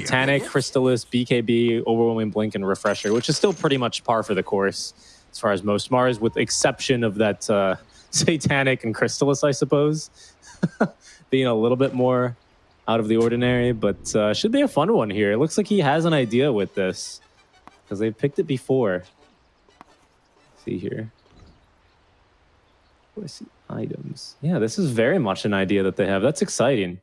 Titanic, Crystalys, BKB, Overwhelming Blink, and Refresher, which is still pretty much par for the course as far as most Mars, with exception of that uh, Satanic and Crystalys, I suppose, being a little bit more out of the ordinary, but uh, should be a fun one here. It looks like he has an idea with this because they've picked it before. Let's see here. Where's see items? Yeah, this is very much an idea that they have. That's exciting.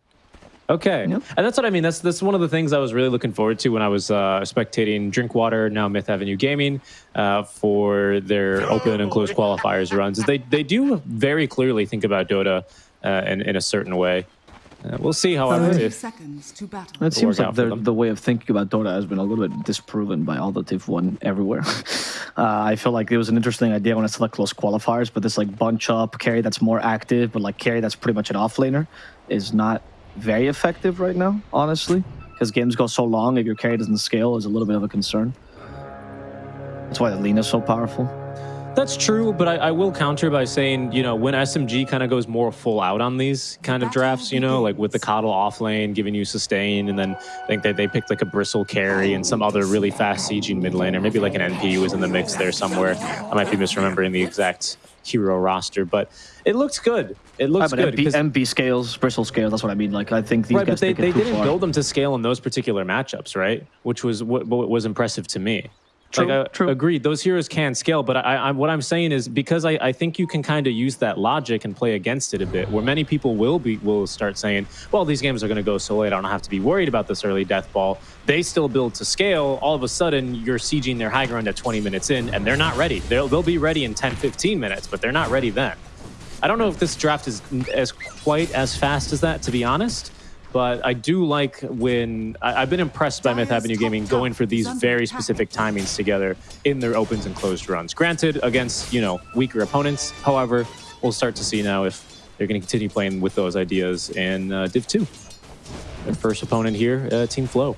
Okay, yep. and that's what I mean. That's that's one of the things I was really looking forward to when I was uh, spectating Drinkwater, now Myth Avenue Gaming, uh, for their open and closed qualifiers runs. They they do very clearly think about Dota uh, in in a certain way. Uh, we'll see, however, if seconds to battle. It seems like the, the way of thinking about Dota has been a little bit disproven by all that they've won everywhere. uh, I feel like it was an interesting idea when it's like close qualifiers, but this like bunch up carry that's more active, but like carry that's pretty much an offlaner is not very effective right now, honestly, because games go so long. If your carry doesn't scale, is a little bit of a concern. That's why the lean is so powerful. That's true, but I, I, will counter by saying, you know, when SMG kind of goes more full out on these kind of drafts, you know, like with the Coddle off lane giving you sustain, and then I think that they picked like a Bristle carry and some other really fast sieging mid lane, or maybe like an NP was in the mix there somewhere. I might be misremembering the exact hero roster, but it looks good. It looks good. MP, MB, scales, Bristle scales, that's what I mean. Like, I think these right, guys but they, they didn't far. build them to scale in those particular matchups, right? Which was what, what was impressive to me. True, like, I, true. Agreed. Those heroes can scale, but I, I, what I'm saying is because I, I think you can kind of use that logic and play against it a bit, where many people will be will start saying, "Well, these games are going to go so late. I don't have to be worried about this early death ball." They still build to scale. All of a sudden, you're sieging their high ground at 20 minutes in, and they're not ready. They'll they'll be ready in 10, 15 minutes, but they're not ready then. I don't know if this draft is as quite as fast as that, to be honest. But I do like when I, have been impressed by Myth Avenue Gaming going for these very specific timings together in their opens and closed runs. Granted, against you know weaker opponents. However, we'll start to see now if they're going to continue playing with those ideas in uh, Div 2. Their first opponent here, uh, Team Flow.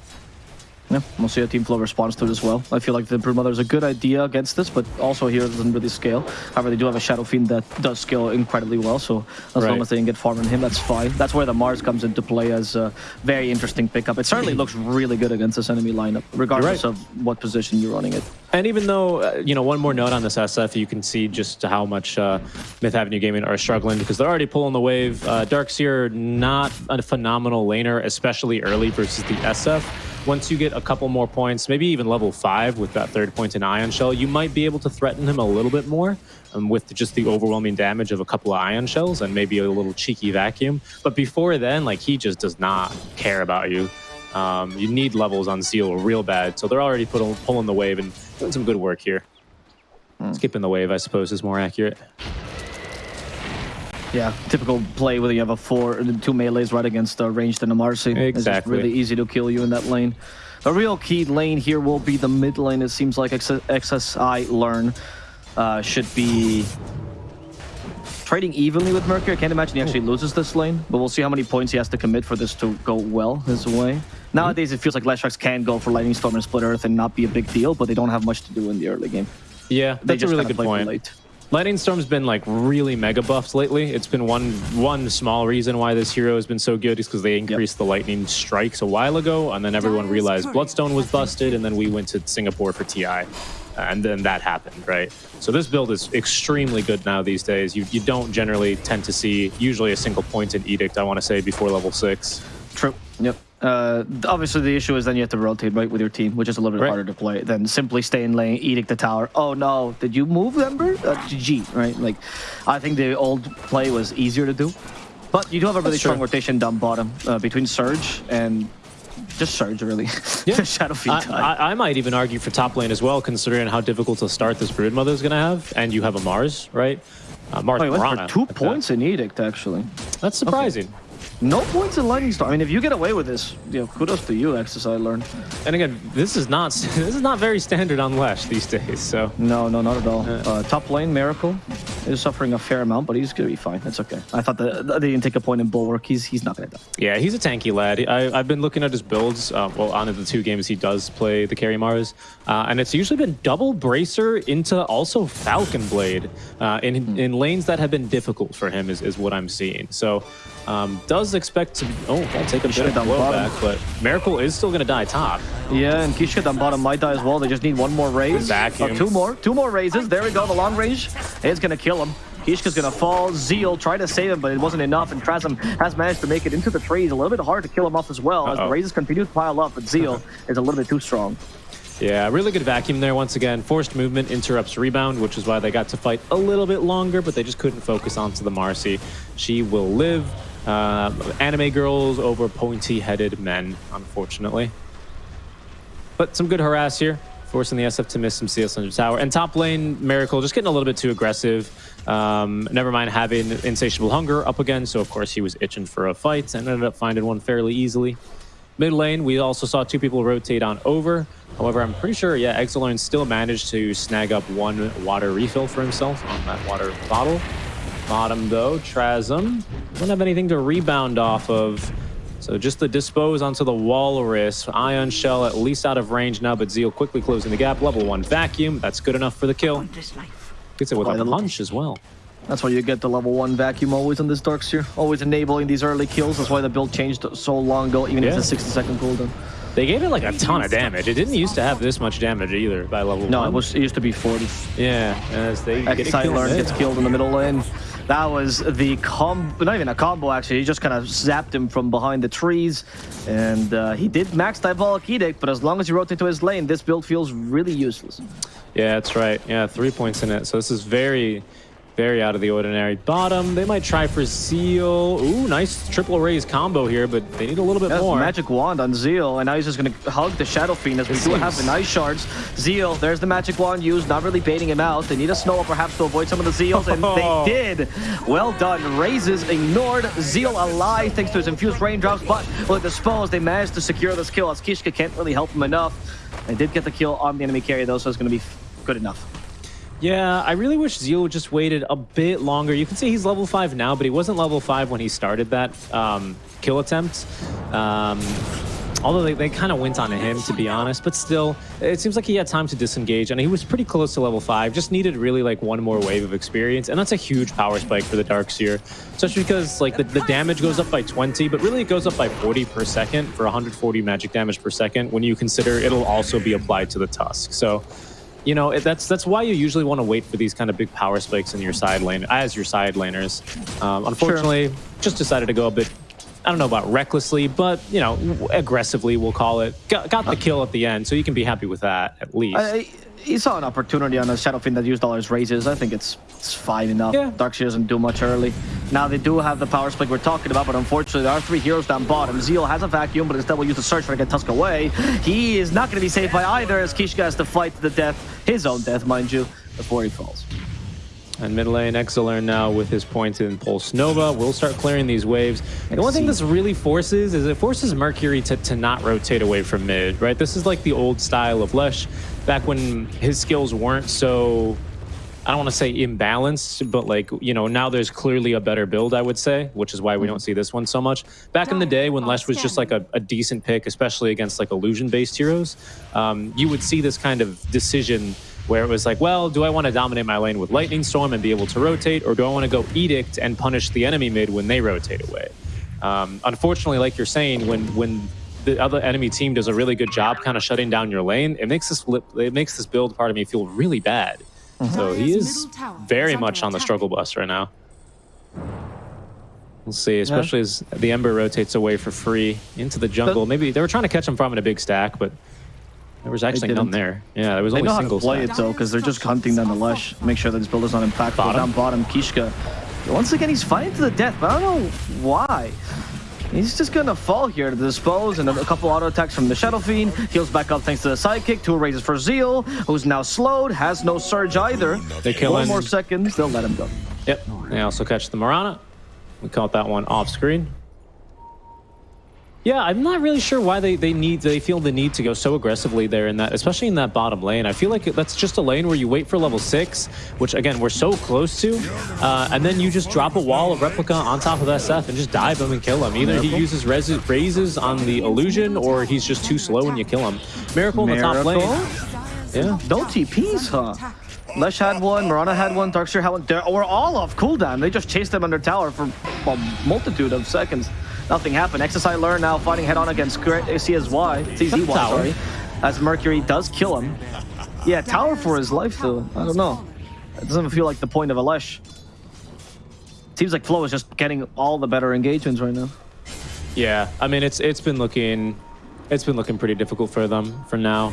Yeah, we'll see how Team Flow responds to it as well. I feel like the Broodmother is a good idea against this, but also here it doesn't really scale. However, they do have a Shadow Fiend that does scale incredibly well, so as right. long as they can get farm on him, that's fine. That's where the Mars comes into play as a very interesting pickup. It certainly looks really good against this enemy lineup, regardless right. of what position you're running it. And even though, uh, you know, one more note on this SF, you can see just how much uh, Myth Avenue Gaming are struggling because they're already pulling the wave. Uh, Darkseer, not a phenomenal laner, especially early versus the SF once you get a couple more points, maybe even level 5 with that third point in Ion Shell, you might be able to threaten him a little bit more um, with just the overwhelming damage of a couple of Ion Shells and maybe a little cheeky vacuum. But before then, like he just does not care about you. Um, you need levels on Zeal real bad, so they're already pulling the wave and doing some good work here. Mm. Skipping the wave, I suppose, is more accurate. Yeah, typical play where you have a four, two melees right against a ranged and a Marci. Exactly. It's really easy to kill you in that lane. The real key lane here will be the mid lane. It seems like XSI Learn uh, should be trading evenly with Mercury. I can't imagine he actually loses this lane, but we'll see how many points he has to commit for this to go well his way. Nowadays, it feels like Leshrac can go for Lightning Storm and Split Earth and not be a big deal, but they don't have much to do in the early game. Yeah, that's a really good point. Lightning Storm's been like really mega buffed lately. It's been one one small reason why this hero has been so good is because they increased yep. the lightning strikes a while ago, and then everyone realized Bloodstone was busted, and then we went to Singapore for TI, and then that happened, right? So this build is extremely good now these days. You you don't generally tend to see usually a single point in Edict. I want to say before level six. True. Yep. Uh, obviously, the issue is then you have to rotate right with your team, which is a little bit right. harder to play than simply stay in lane, edict the tower. Oh no, did you move, Ember? Uh, GG, right? Like, I think the old play was easier to do. But you do have a really That's strong true. rotation down bottom uh, between Surge and just Surge, really. Yeah. Shadow Fiend I, I, I, might even argue for top lane as well, considering how difficult to start this Broodmother is going to have. And you have a Mars, right? Uh, Mars for two points that. in Edict, actually. That's surprising. Okay. No points in Lightning Storm. I mean, if you get away with this, you know, kudos to you, XSI learned. And again, this is not this is not very standard on Lesh these days. So no, no, not at all. Uh, top lane Miracle. is suffering a fair amount, but he's going to be fine. It's okay. I thought that they didn't take a point in Bulwark. He's he's not going to die. Yeah, he's a tanky lad. I, have been looking at his builds, uh, well, on the two games he does play the carry Mars, uh, and it's usually been double Bracer into also Falcon Blade uh, in, mm. in lanes that have been difficult for him is, is what I'm seeing. So um, does expect to, oh, I'll take a bit of blow back, but Miracle is still going to die top. Yeah, and Kishka down bottom might die as well. They just need one more raze. Vacuum. Oh, two more, two more razes. There we go, the long range is going to kill him. Kishka's gonna fall. Zeal tried to save him, but it wasn't enough, and Trasm has managed to make it into the trees. A little bit hard to kill him off as well, uh -oh. as the razes continue to pile up, but Zeal is a little bit too strong. Yeah, really good vacuum there once again. Forced movement interrupts rebound, which is why they got to fight a little bit longer, but they just couldn't focus onto the Marci. She will live. Uh, anime girls over pointy-headed men, unfortunately. But some good harass here, forcing the SF to miss some CS under tower. And top lane, Miracle just getting a little bit too aggressive. Um, never mind having Insatiable Hunger up again, so of course he was itching for a fight and ended up finding one fairly easily. Mid lane, we also saw two people rotate on over. However, I'm pretty sure, yeah, Exilern still managed to snag up one water refill for himself on that water bottle. Bottom, though, Trasm doesn't have anything to rebound off of. So just the dispose onto the Walrus. Ion Shell at least out of range now, but Zeal quickly closing the gap. Level 1 Vacuum. That's good enough for the kill. Gets it with a punch as well. That's why you get the level 1 vacuum always in this Darkseer. Always enabling these early kills. That's why the build changed so long ago, even yeah. if it's a 60 second cooldown. They gave it like a ton of damage. It didn't used to have this much damage either by level no, 1. No, it, was, it used to be 40. Yeah, as they Excite Learn gets killed in the middle lane. That was the combo, not even a combo actually, he just kind of zapped him from behind the trees. And uh, he did max Diabolic Edict, but as long as you rotate to his lane, this build feels really useless. Yeah, that's right. Yeah, three points in it. So this is very, very out of the ordinary. Bottom, they might try for Zeal. Ooh, nice triple raze combo here, but they need a little bit That's more. magic wand on Zeal, and now he's just going to hug the Shadow Fiend as we do have the nice shards. Zeal, there's the magic wand used, not really baiting him out. They need a snow perhaps to avoid some of the Zeals, and they did. Well done. Razes ignored. Zeal alive thanks to his infused raindrops, but with the Spells, they managed to secure this kill as Kishka can't really help him enough. They did get the kill on the enemy carry though, so it's going to be good enough. Yeah, I really wish Zeal just waited a bit longer. You can see he's level 5 now, but he wasn't level 5 when he started that um, kill attempt. Um, although they, they kind of went on to him, to be honest. But still, it seems like he had time to disengage, and he was pretty close to level 5. Just needed really like one more wave of experience, and that's a huge power spike for the Darkseer. Especially because like the, the damage goes up by 20, but really it goes up by 40 per second for 140 magic damage per second when you consider it'll also be applied to the Tusk. So you know, that's that's why you usually want to wait for these kind of big power spikes in your side lane as your side laners. Um, unfortunately, sure. just decided to go a bit. I don't know about recklessly, but you know, aggressively we'll call it. Got, got the kill at the end, so you can be happy with that at least. I, he saw an opportunity on a Shadow Fiend that used all his razes. I think it's it's fine enough. Yeah. Darkseer doesn't do much early. Now they do have the power spike we're talking about, but unfortunately there are three heroes down bottom. Zeal has a vacuum, but instead will use the surge to get Tusk away. He is not going to be saved by either as Kishka has to fight to the death, his own death, mind you, before he falls. And mid lane, Exilern now with his points in Pulse Nova will start clearing these waves. The one thing this really forces is it forces Mercury to, to not rotate away from mid, right? This is like the old style of Lush back when his skills weren't so I don't want to say imbalanced, but like, you know, now there's clearly a better build, I would say, which is why we don't see this one so much. Back in the day when Lesh was just like a, a decent pick, especially against like illusion-based heroes, um, you would see this kind of decision where it was like, well, do I want to dominate my lane with Lightning Storm and be able to rotate, or do I want to go Edict and punish the enemy mid when they rotate away? Um, unfortunately, like you're saying, when when the other enemy team does a really good job kind of shutting down your lane, it makes this it makes this build part of me feel really bad. Mm -hmm. So he is very much on the struggle bus right now. We'll see, especially yeah. as the Ember rotates away for free into the jungle. Maybe they were trying to catch him from in a big stack, but there was actually none there. Yeah, there was they only know single how to play stack. it though, because they're just hunting down the Lush. Make sure that his builder's not impactful. Bottom. Down bottom, Kishka. Once again, he's fighting to the death, but I don't know why. He's just gonna fall here to dispose, and a couple auto attacks from the Shadow Fiend. Heals back up thanks to the sidekick. Two razes for Zeal, who's now slowed, has no surge either. They kill One more seconds, they'll let him go. Yep. They also catch the Mirana. We caught that one off screen. Yeah, I'm not really sure why they, they need they feel the need to go so aggressively there in that, especially in that bottom lane. I feel like that's just a lane where you wait for level six, which again we're so close to, uh, and then you just drop a wall of replica on top of SF and just dive him and kill him. Either he uses razes on the illusion, or he's just too slow and you kill him. Miracle, Miracle? in the top lane. Yeah. No TPs, huh? Lesh had one, Mirana had one, Darkseer had one. They were all off cooldown. They just chased them under tower for a multitude of seconds. Nothing happened. XSI Learn now fighting head on against uh, CSY, CZY, sorry, as Mercury does kill him. Yeah, tower for his life though. I don't know. It doesn't feel like the point of a Lesh. Seems like Flo is just getting all the better engagements right now. Yeah, I mean it's it's been looking it's been looking pretty difficult for them for now.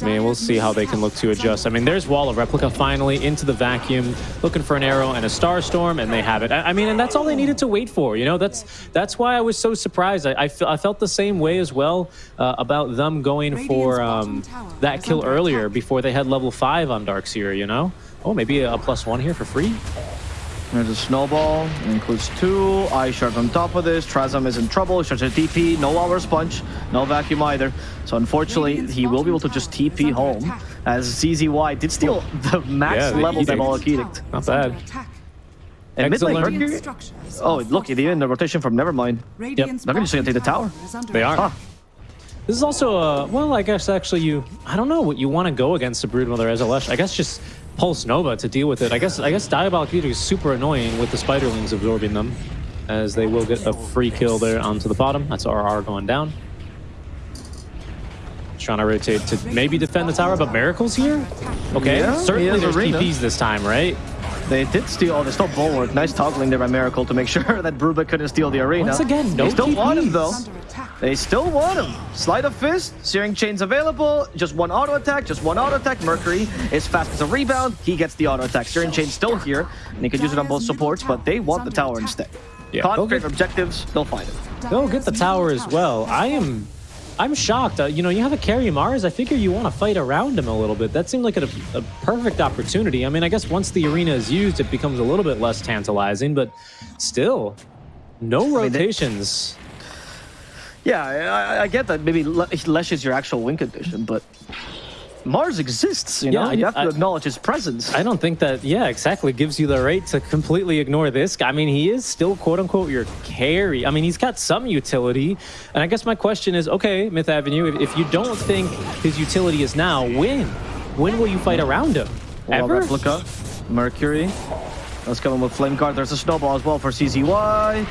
I mean, we'll see how they can look to adjust. I mean, there's Wall of Replica finally into the vacuum, looking for an arrow and a Star Storm, and they have it. I, I mean, and that's all they needed to wait for. You know, that's that's why I was so surprised. I, I, I felt the same way as well uh, about them going for um, that kill earlier before they had level 5 on Darkseer, you know? Oh, maybe a plus one here for free? There's a snowball, it includes two. Ice Shard on top of this. Trazam is in trouble. Starts a TP, no Hour Sponge, no Vacuum either. So unfortunately, he will be able to just TP home as CZY did steal the max yeah, level Diabolic Edict. Not bad. And mid lane, Mercury. Oh, look, they're in the rotation from Nevermind. Yep. They're just going to take the tower. They are. Huh. This is also a, well, I guess actually you, I don't know what you want to go against a Broodmother as a Lush. I guess just Pulse Nova to deal with it. I guess I guess Diabolic Edict is super annoying with the Spiderlings absorbing them, as they will get a free kill there onto the bottom. That's RR going down. Trying to rotate to maybe defend the tower, but Miracle's here? Okay, yeah, certainly there's arena. TPs this time, right? They did steal, oh, they stole Bulwark. Nice toggling there by Miracle to make sure that Bruba couldn't steal the arena. Once again, no They still TPs. want him, though. They still want him. Sleight of Fist, Searing Chains available. Just one auto attack, just one auto attack. Mercury is fast as a rebound. He gets the auto attack. Searing Chains still here, and he can use it on both supports, but they want the tower instead. Yeah, Conflict objectives, they'll find it. They'll get the tower as well. I am I'm shocked. Uh, you know, you have a carry Mars. I figure you want to fight around him a little bit. That seemed like a, a, perfect opportunity. I mean, I guess once the arena is used, it becomes a little bit less tantalizing, but still, no rotations. I mean, yeah, I, I, get that. Maybe Lesh is your actual win condition, but Mars exists, you know? Yeah, you have to I, acknowledge his presence. I don't think that, yeah, exactly, gives you the right to completely ignore this guy. I mean, he is still, quote-unquote, your carry. I mean, he's got some utility. And I guess my question is, okay, Myth Avenue, if, if you don't think his utility is now, when? When will you fight around him? Well, Ever? Replica, Mercury. Let's come in with Flame Guard. There's a Snowball as well for CZY.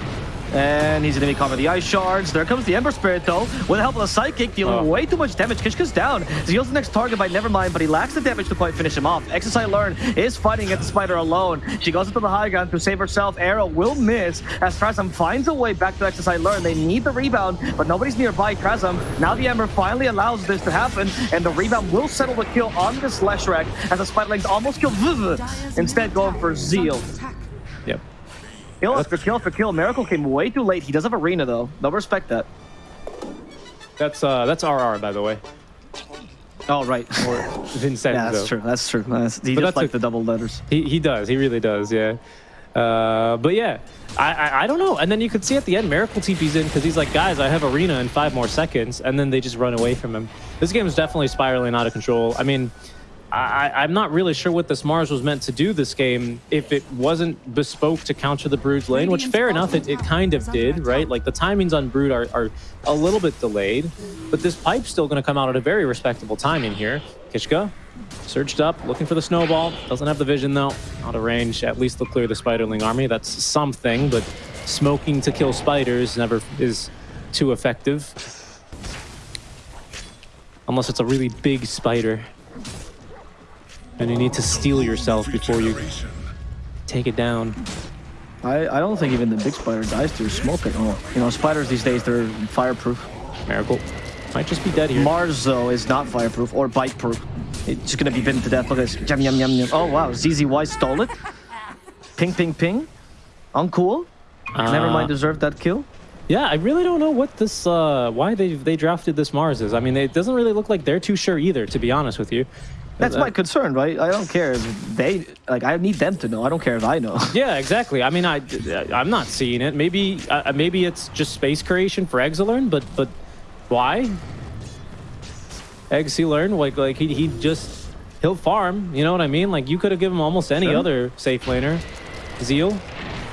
And he's going to be caught with the Ice Shards. There comes the Ember Spirit, though, with the help of the Psychic, dealing oh. way too much damage. Kishka's down. Zeal's the next target by Nevermind, but he lacks the damage to quite finish him off. XSI Learn is fighting against the Spider alone. She goes into the high ground to save herself. Arrow will miss as Trazam finds a way back to XSI Learn. They need the rebound, but nobody's nearby Trazam. Now the Ember finally allows this to happen, and the rebound will settle the kill on this Leshrac as the Spiderlings almost kill Viv, instead going for Zeal. Kill after kill after kill. Miracle came way too late. He does have arena though. They'll respect that. That's uh that's RR by the way. Oh right. Or Vincenzo. yeah, that's true. That's true. That's, he but just like the double letters. He he does. He really does. Yeah. Uh, but yeah, I, I, I don't know. And then you could see at the end, Miracle TP's in because he's like, guys, I have arena in five more seconds, and then they just run away from him. This game is definitely spiraling out of control. I mean, I, am not really sure what this Mars was meant to do this game if it wasn't bespoke to counter the Brood's lane, which fair enough, it, it kind of did, right? Like the timings on Brood are, are a little bit delayed, but this pipe's still going to come out at a very respectable timing here. Kishka surged up, looking for the snowball. Doesn't have the vision though, out of range. At least they'll clear the Spiderling army. That's something, but smoking to kill spiders never is too effective. Unless it's a really big spider. And you need to steel yourself before you take it down. I, I don't think even the big spider dies through smoke at all. You know, spiders these days, they're fireproof. Miracle. Might just be dead here. Mars, though, is not fireproof or bite-proof. It's just going to be bitten to death. Look at this. Yum, yum, yum, yum. Oh, wow. CZY stole it. Ping, ping, ping. Uncool. Uh, Nevermind deserved that kill. Yeah, I really don't know what this, uh, why they they drafted this Mars is. I mean, it doesn't really look like they're too sure either, to be honest with you. That's my concern, right? I don't care if they like. I need them to know. I don't care if I know. Yeah, exactly. I mean, I I'm not seeing it. Maybe uh, maybe it's just space creation for Exilern, but but why? Eggs he learned like like he he just he'll farm. You know what I mean? Like you could have given him almost any sure. other safe laner. Zeal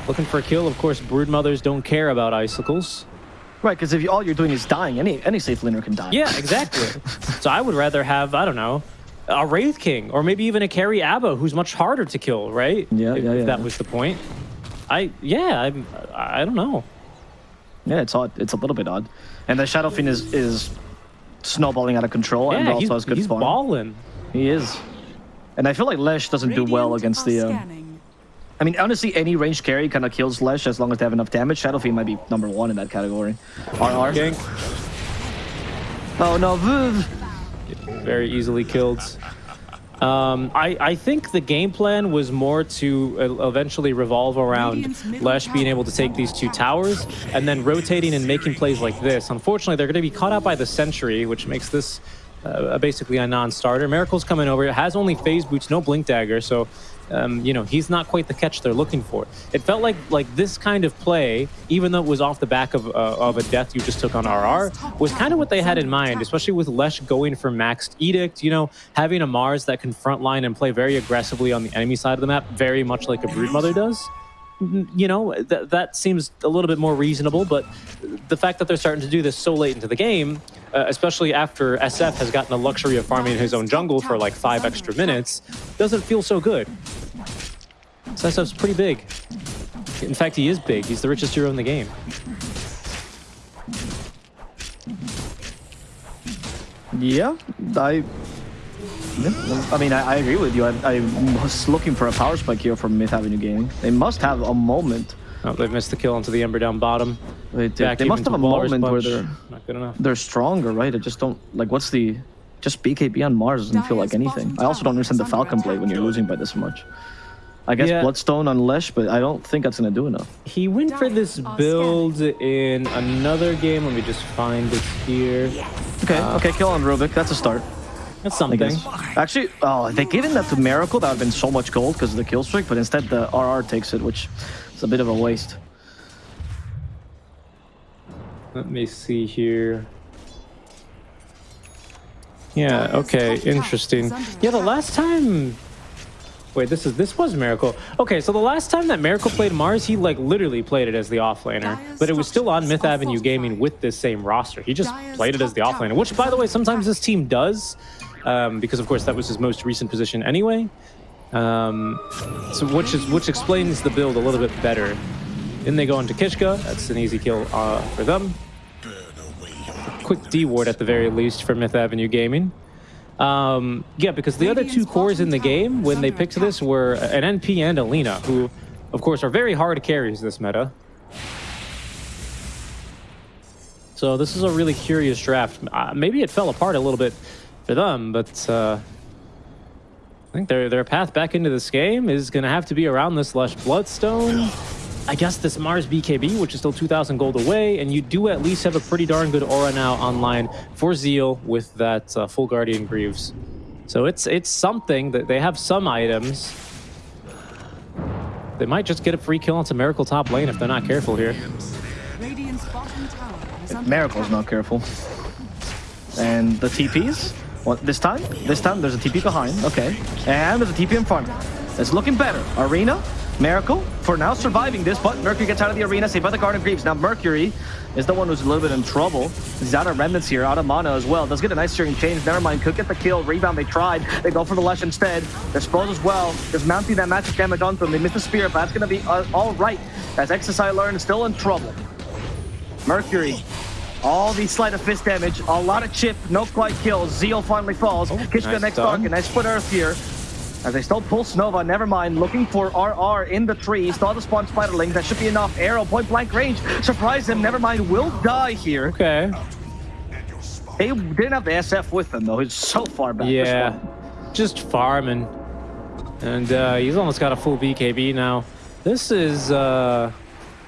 looking for a kill. Of course, brood mothers don't care about icicles. Right, because if you, all you're doing is dying, any any safe laner can die. Yeah, exactly. so I would rather have I don't know a Wraith King, or maybe even a carry Abba, who's much harder to kill, right? Yeah, if, yeah, yeah. If that was the point. I yeah, I I don't know. Yeah, it's odd. It's a little bit odd. And the Shadow Fiend is is snowballing out of control yeah, and also has good he's spawn. balling. He is. And I feel like Lesh doesn't Radiant do well against the. Uh, I mean, honestly, any range carry kind of kills Lesh as long as they have enough damage. Shadow Fiend might be number one in that category. RR. Gank. Oh no, Vuv very easily killed. Um, I, I think the game plan was more to uh, eventually revolve around Lesh being able to take these two towers and then rotating and making plays like this. Unfortunately, they're going to be caught out by the Sentry, which makes this uh, basically a non-starter. Miracle's coming over. It has only Phase Boots, no Blink Dagger, so um, you know, he's not quite the catch they're looking for. It felt like like this kind of play, even though it was off the back of, uh, of a death you just took on RR, was kind of what they had in mind, especially with Lesh going for maxed Edict, you know, having a Mars that can frontline and play very aggressively on the enemy side of the map, very much like a Broodmother does you know, th that seems a little bit more reasonable, but the fact that they're starting to do this so late into the game, uh, especially after SF has gotten the luxury of farming his own jungle for like five extra minutes, doesn't feel so good. So SF's pretty big. In fact, he is big. He's the richest hero in the game. Yeah, I I mean, I, I, agree with you. I, I, was looking for a power spike here from Myth Avenue Gaming. They must have a moment. Oh, they've missed the kill onto the Ember down bottom. They, they, they must have a moment where they're not good enough. They're stronger, right? I just don't like. What's the just BKB on Mars doesn't feel like anything. I also don't understand the Falcon Blade when you're losing by this much. I guess yeah. Bloodstone on Lesh, but I don't think that's going to do enough. He went for this build in another game. Let me just find it here. Okay, uh, okay, kill on Rubick. That's a start. That's something. Actually, oh, they given that to Miracle, that would have been so much gold because of the kill streak, but instead the RR takes it, which is a bit of a waste. Let me see here. Yeah, okay, interesting. Yeah, the last time... Wait, this is this was Miracle. Okay, so the last time that Miracle played Mars, he like literally played it as the offlaner, but it was still on Myth Avenue Gaming with this same roster. He just played it as the offlaner, which by the way, sometimes this team does um, because of course that was his most recent position anyway. Um, so which is which explains the build a little bit better. Then they go on to Kishka. That's an easy kill uh, for them. quick D ward at the very least for Myth Avenue Gaming. Um, yeah, because the other two cores in the game when they picked this were an NP and a Lina, who, of course, are very hard carries this meta. So this is a really curious draft. Uh, maybe it fell apart a little bit for them, but uh, I think their their path back into this game is going to have to be around this Lush Bloodstone. I guess this Mars BKB, which is still 2,000 gold away, and you do at least have a pretty darn good aura now online for Zeal with that uh, full Guardian Greaves. So it's it's something that they have some items. They might just get a free kill onto Miracle top lane if they're not careful here. Miracle's not careful. And the TPs? What, this time? This time there's a TP behind. Okay. And there's a TP in front. It's looking better. Arena, Miracle, for now surviving this, but Mercury gets out of the arena, saved by the Guardian Greaves. Now Mercury is the one who's a little bit in trouble. He's out of remnants here, out of mana as well. Does get a nice Searing Chains. Never mind, could get the kill. Rebound, they tried. They go for the Lesh instead. They're exposed as well. Just mounting that magic damage onto them. They miss the spear, but that's going to be uh, all right. As XSI Learn is still in trouble. Mercury all the sleight of fist damage, a lot of chip, no quite kills. Zeal finally falls. Oh, Kishka nice next target, nice split earth here. As they still Pulse Nova, never mind, looking for RR in the tree. Saw the spawn Spiderling, that should be enough. Arrow, point blank range, surprise him, Nevermind, will die here. Okay. They didn't have the SF with them though, he's so far back. Yeah, just farming. And uh, he's almost got a full BKB now. This is, uh,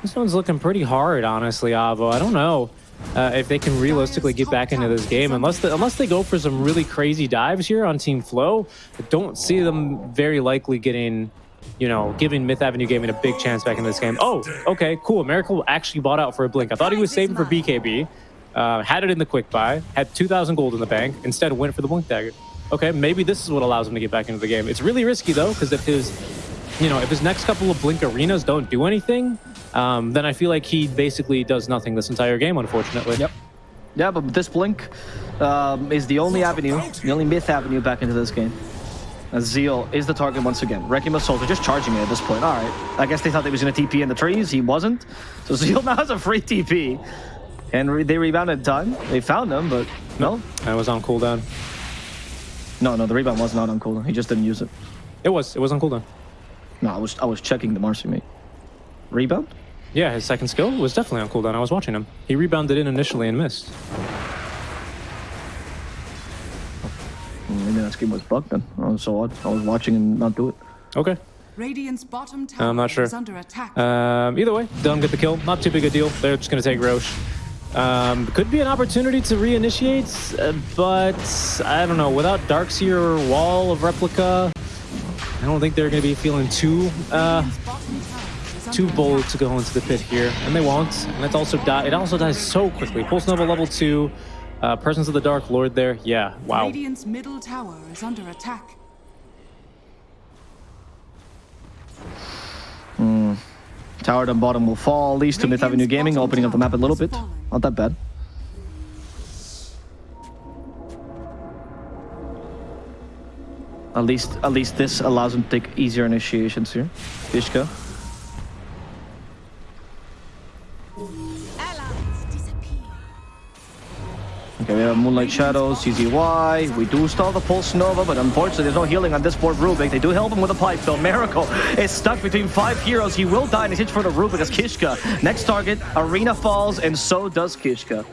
this one's looking pretty hard, honestly, Avo. I don't know. Uh, if they can realistically get back into this game. Unless unless they go for some really crazy dives here on Team Flow, I don't see them very likely getting, you know, giving Myth Avenue Gaming a big chance back in this game. Oh, okay, cool. Miracle actually bought out for a blink. I thought he was saving for BKB, uh, had it in the quick buy, had 2,000 gold in the bank, instead went for the blink dagger. Okay, maybe this is what allows him to get back into the game. It's really risky though, because if his, you know, if his next couple of blink arenas don't do anything, um, then I feel like he basically does nothing this entire game, unfortunately. Yep. Yeah, but this blink um, is the only avenue, the only myth avenue back into this game. Zeal is the target once again. Wrecking Soldier just charging it at this point. All right. I guess they thought they was going to TP in the trees. He wasn't. So Zeal now has a free TP. And re they rebounded time. They found him, but no. I was on cooldown. No, no, the rebound was not on cooldown. He just didn't use it. It was. It was on cooldown. No, I was I was checking the Marci mate. Rebound? Yeah, his second skill was definitely on cooldown. I was watching him. He rebounded in initially and missed. Maybe that game was bugged then. I was so odd. I was watching and not do it. Okay. Radiant's bottom tower I'm not sure. is under attack. Um, either way, don't get the kill. Not too big a deal. They're just going to take Roche. Um, could be an opportunity to reinitiate, uh, but I don't know. Without Darkseer Wall of Replica, I don't think they're going to be feeling too uh, too bold to go into the pit here, and they won't. And it's also die. It also dies so quickly. Pulse Nova level two, uh, Presence of the Dark Lord there. Yeah, wow. Radiant's middle tower is under attack. Hmm. Tower down bottom will fall. Leads to Myth Avenue Gaming, opening up the map a little bit. Not that bad. At least, at least this allows him to take easier initiations here. Kishka. Okay, we have Moonlight Shadows, CZY. We do stall the Pulse Nova, but unfortunately there's no healing on this board Rubick. They do help him with a pipe, though. Miracle is stuck between five heroes. He will die in his hitch for the Rubick as Kishka. Next target, Arena falls, and so does Kishka.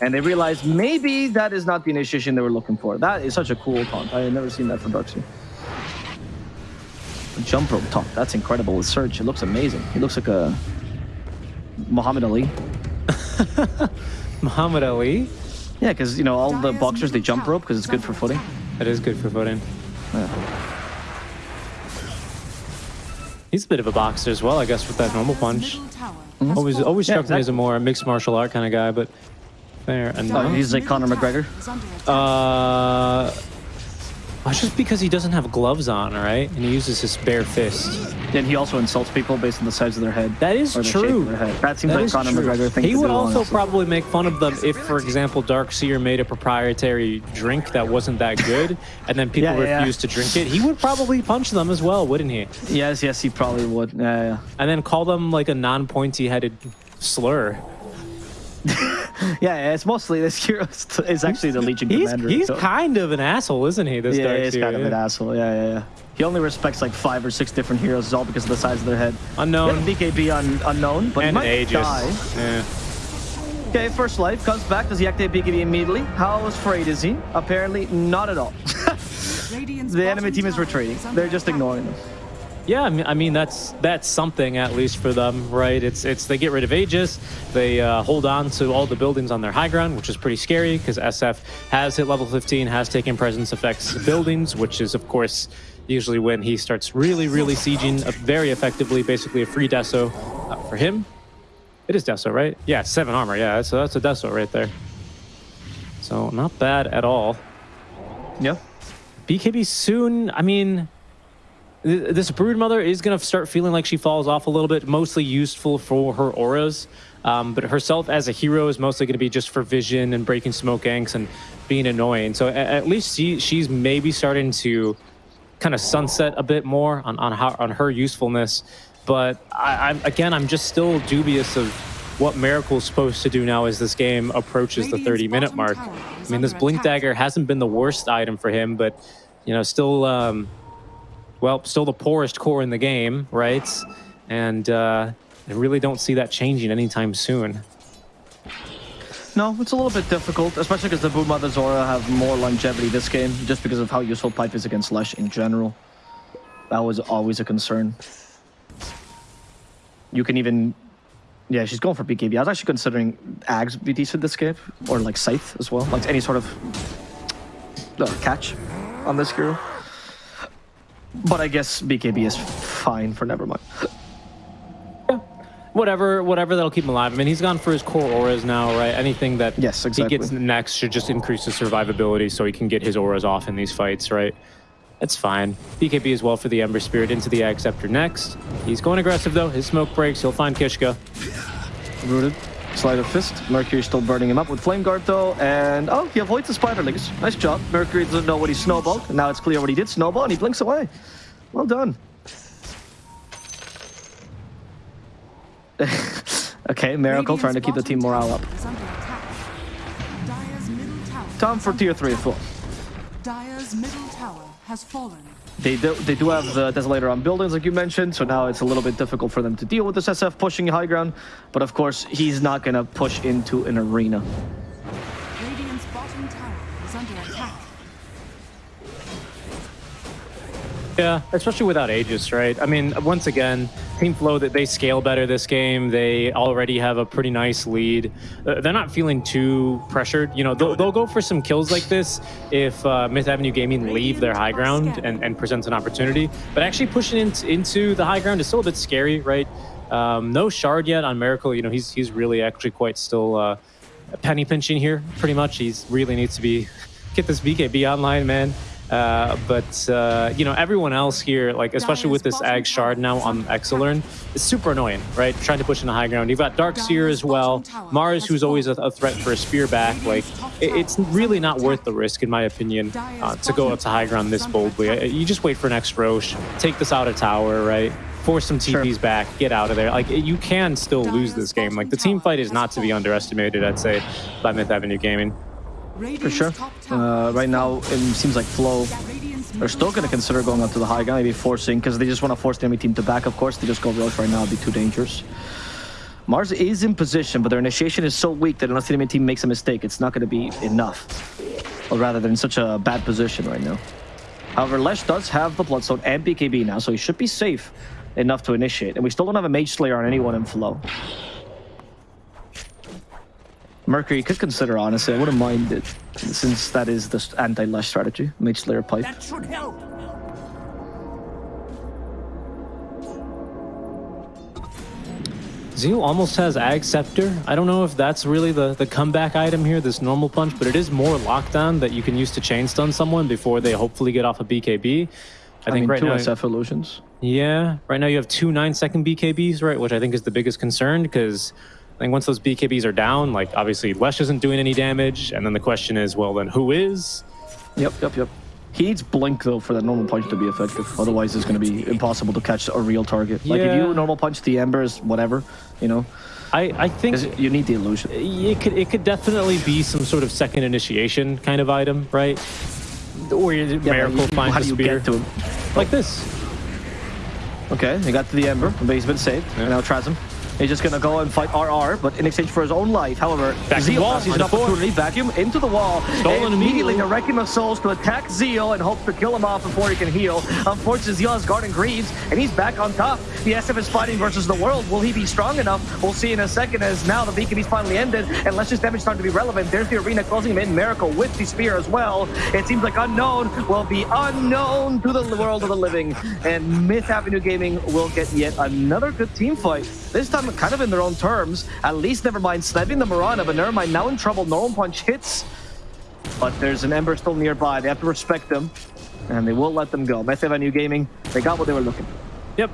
And they realize maybe that is not the initiation they were looking for. That is such a cool taunt. I had never seen that from Darkseer. Jump rope taunt. That's incredible with Surge. It looks amazing. He looks like a Muhammad Ali. Muhammad Ali? Yeah, because, you know, all the boxers, they jump rope because it's good for footing. It is good for footing. Yeah. He's a bit of a boxer as well, I guess, with that normal punch. Mm -hmm. Always always struck yeah, exactly. me as a more mixed martial art kind of guy, but fair enough. Oh, he's like Conor McGregor? Uh, well, just because he doesn't have gloves on, right? And he uses his bare fist. And he also insults people based on the size of their head. That is true. That seems that like Conor. McGregor thing He would do, also honestly. probably make fun of them if, for example, Darkseer made a proprietary drink that wasn't that good, and then people yeah, refused yeah. to drink it. He would probably punch them as well, wouldn't he? Yes, yes, he probably would. Yeah, yeah. And then call them like a non-pointy-headed slur. yeah, it's mostly this hero is actually the Legion he's, commander. He's so. kind of an asshole, isn't he? This yeah, he's kind yeah. of an asshole. Yeah, yeah, yeah. He only respects like five or six different heroes, all because of the size of their head. Unknown. BKB un unknown, but and he might Aegis. die. Yeah. Okay, first life comes back. Does he activate BKB immediately? How afraid is he? Apparently, not at all. the enemy team is retreating. They're just ignoring them. Yeah, I mean, that's that's something at least for them, right? It's it's they get rid of Aegis, they uh, hold on to all the buildings on their high ground, which is pretty scary because SF has hit level 15, has taken presence effects buildings, which is of course usually when he starts really really sieging very effectively, basically a free deso uh, for him. It is deso, right? Yeah, seven armor. Yeah, so that's a deso right there. So not bad at all. Yeah. BKB soon. I mean this Broodmother is going to start feeling like she falls off a little bit, mostly useful for her auras. Um, but herself as a hero is mostly going to be just for vision and breaking smoke ganks and being annoying. So at, at least she, she's maybe starting to kind of sunset a bit more on, on, how, on her usefulness. But I, I'm, again, I'm just still dubious of what Miracle's supposed to do now as this game approaches the 30 minute mark. I mean, this Blink Dagger hasn't been the worst item for him, but, you know, still... Um, well, still the poorest core in the game, right? And uh, I really don't see that changing anytime soon. No, it's a little bit difficult, especially because the Broodmother Zora have more longevity this game, just because of how useful Pipe is against Lesh in general. That was always a concern. You can even Yeah, she's going for BKB. I was actually considering Ags be decent this game, or like Scythe as well, like any sort of uh, catch on this hero. But I guess BKB is fine for Nevermind. whatever whatever that'll keep him alive. I mean, he's gone for his core auras now, right? Anything that Yes, he gets next should just increase his survivability so he can get his auras off in these fights, right? That's fine. BKB as well for the Ember Spirit into the Ag Scepter next. He's going aggressive though. His smoke breaks. He'll find Kishka. Rooted. Sleight of Fist. Mercury still burning him up with Flame Guard though, and oh, he avoids the Spiderlings. Nice job. Mercury doesn't know what he snowballed, and now it's clear what he did snowball, and he blinks away. Well done. okay, Miracle trying to keep the team morale up. Is under attack. Dire's middle tower Time for tier 3 as attack. well. Middle tower has fallen. They do, they do have the Desolator on buildings, like you mentioned, so now it's a little bit difficult for them to deal with this SF pushing high ground. But of course, he's not going to push into an arena. Radiant's bottom tower is under attack. Yeah, especially without Aegis, right? I mean, once again, Team Flow that they scale better this game. They already have a pretty nice lead. Uh, they're not feeling too pressured. You know, they'll, they'll go for some kills like this if uh, Myth Avenue Gaming leave their high ground and, and presents an opportunity. But actually pushing into, into the high ground is still a bit scary, right? Um, no shard yet on Miracle. You know, he's he's really actually quite still uh, penny pinching here, pretty much. He's really needs to be get this BKB online, man. Uh, but uh, you know, everyone else here, like especially with this Ag Shard now on Exilern, is super annoying, right? Trying to push in the high ground. You've got Darkseer as well, Mars, who's always a, a threat for a spear back. Like, it, it's really not worth the risk, in my opinion, uh, to go up to high ground this boldly. Uh, You just wait for next Roche, take this out of tower, right? Force some Sure. TPs back, get out of there. Like you can still lose this game. Like the team fight is not to be underestimated. I'd say by Myth Avenue Gaming. For sure. Uh, right now, it seems like Flow are still going to consider going up to the high ground, maybe forcing, because they just want to force the enemy team to back. Of course, they just go Roche right now, it'd be too dangerous. Mars is in position, but their initiation is so weak that unless the enemy team makes a mistake, it's not going to be enough. Or rather, they're in such a bad position right now. However, Lesh does have the Bloodstone and BKB now, so he should be safe enough to initiate. And we still don't have a Mage Slayer on anyone in Flow. Mercury could consider, honestly. I wouldn't mind it, since that is the anti-Lesh strategy. Mage Slayer pipe. That should help. Zeal almost has Ag Scepter. I don't know if that's really the, the comeback item here, this normal punch, but it is more lockdown that you can use to chain stun someone before they hopefully get off a BKB. I, I, think mean, right two now, SF illusions. yeah, right now you have two nine second BKBs, right, which I think is the biggest concern because I think once those BKBs are down, like obviously Lesh isn't doing any damage, and then the question is, well, then who is? Yep, yep, yep. He needs Blink, though, for that normal punch to be effective. Otherwise, it's going to be impossible to catch a real target. Like, if you normal punch the Embers, whatever, you know, I, I think you need the illusion. it could it could definitely be some sort of second initiation kind of item, right? Or your Yeah, Miracle you- finds how do you spear get to him? like this. Okay, he got to the Ember, but he's been saved. And now Trasm. He's just gonna go and fight RR, but in exchange for his own life. However, Back Zeal wall, an on the floor. opportunity, vacuum into the wall. Stolen and immediately the Requiem of Souls to attack Zeal and hope to kill him off before he can heal. Unfortunately, Zeal has Guardian Greaves, and he's back on top. The SF is fighting versus the world. Will he be strong enough? We'll see in a second as now the BKB's finally ended, and Let's Just Damage starting to be relevant. There's the arena closing him in. Miracle with the spear as well. It seems like Unknown will be unknown to the world of the living, and Myth Avenue Gaming will get yet another good team fight. This time kind of in their own terms. At least Nevermind sniping the Mirana, but Nevermind now in trouble. Normal Punch hits, but there's an Ember still nearby. They have to respect them, and they won't let them go. Myth New Gaming, they got what they were looking for. Yep.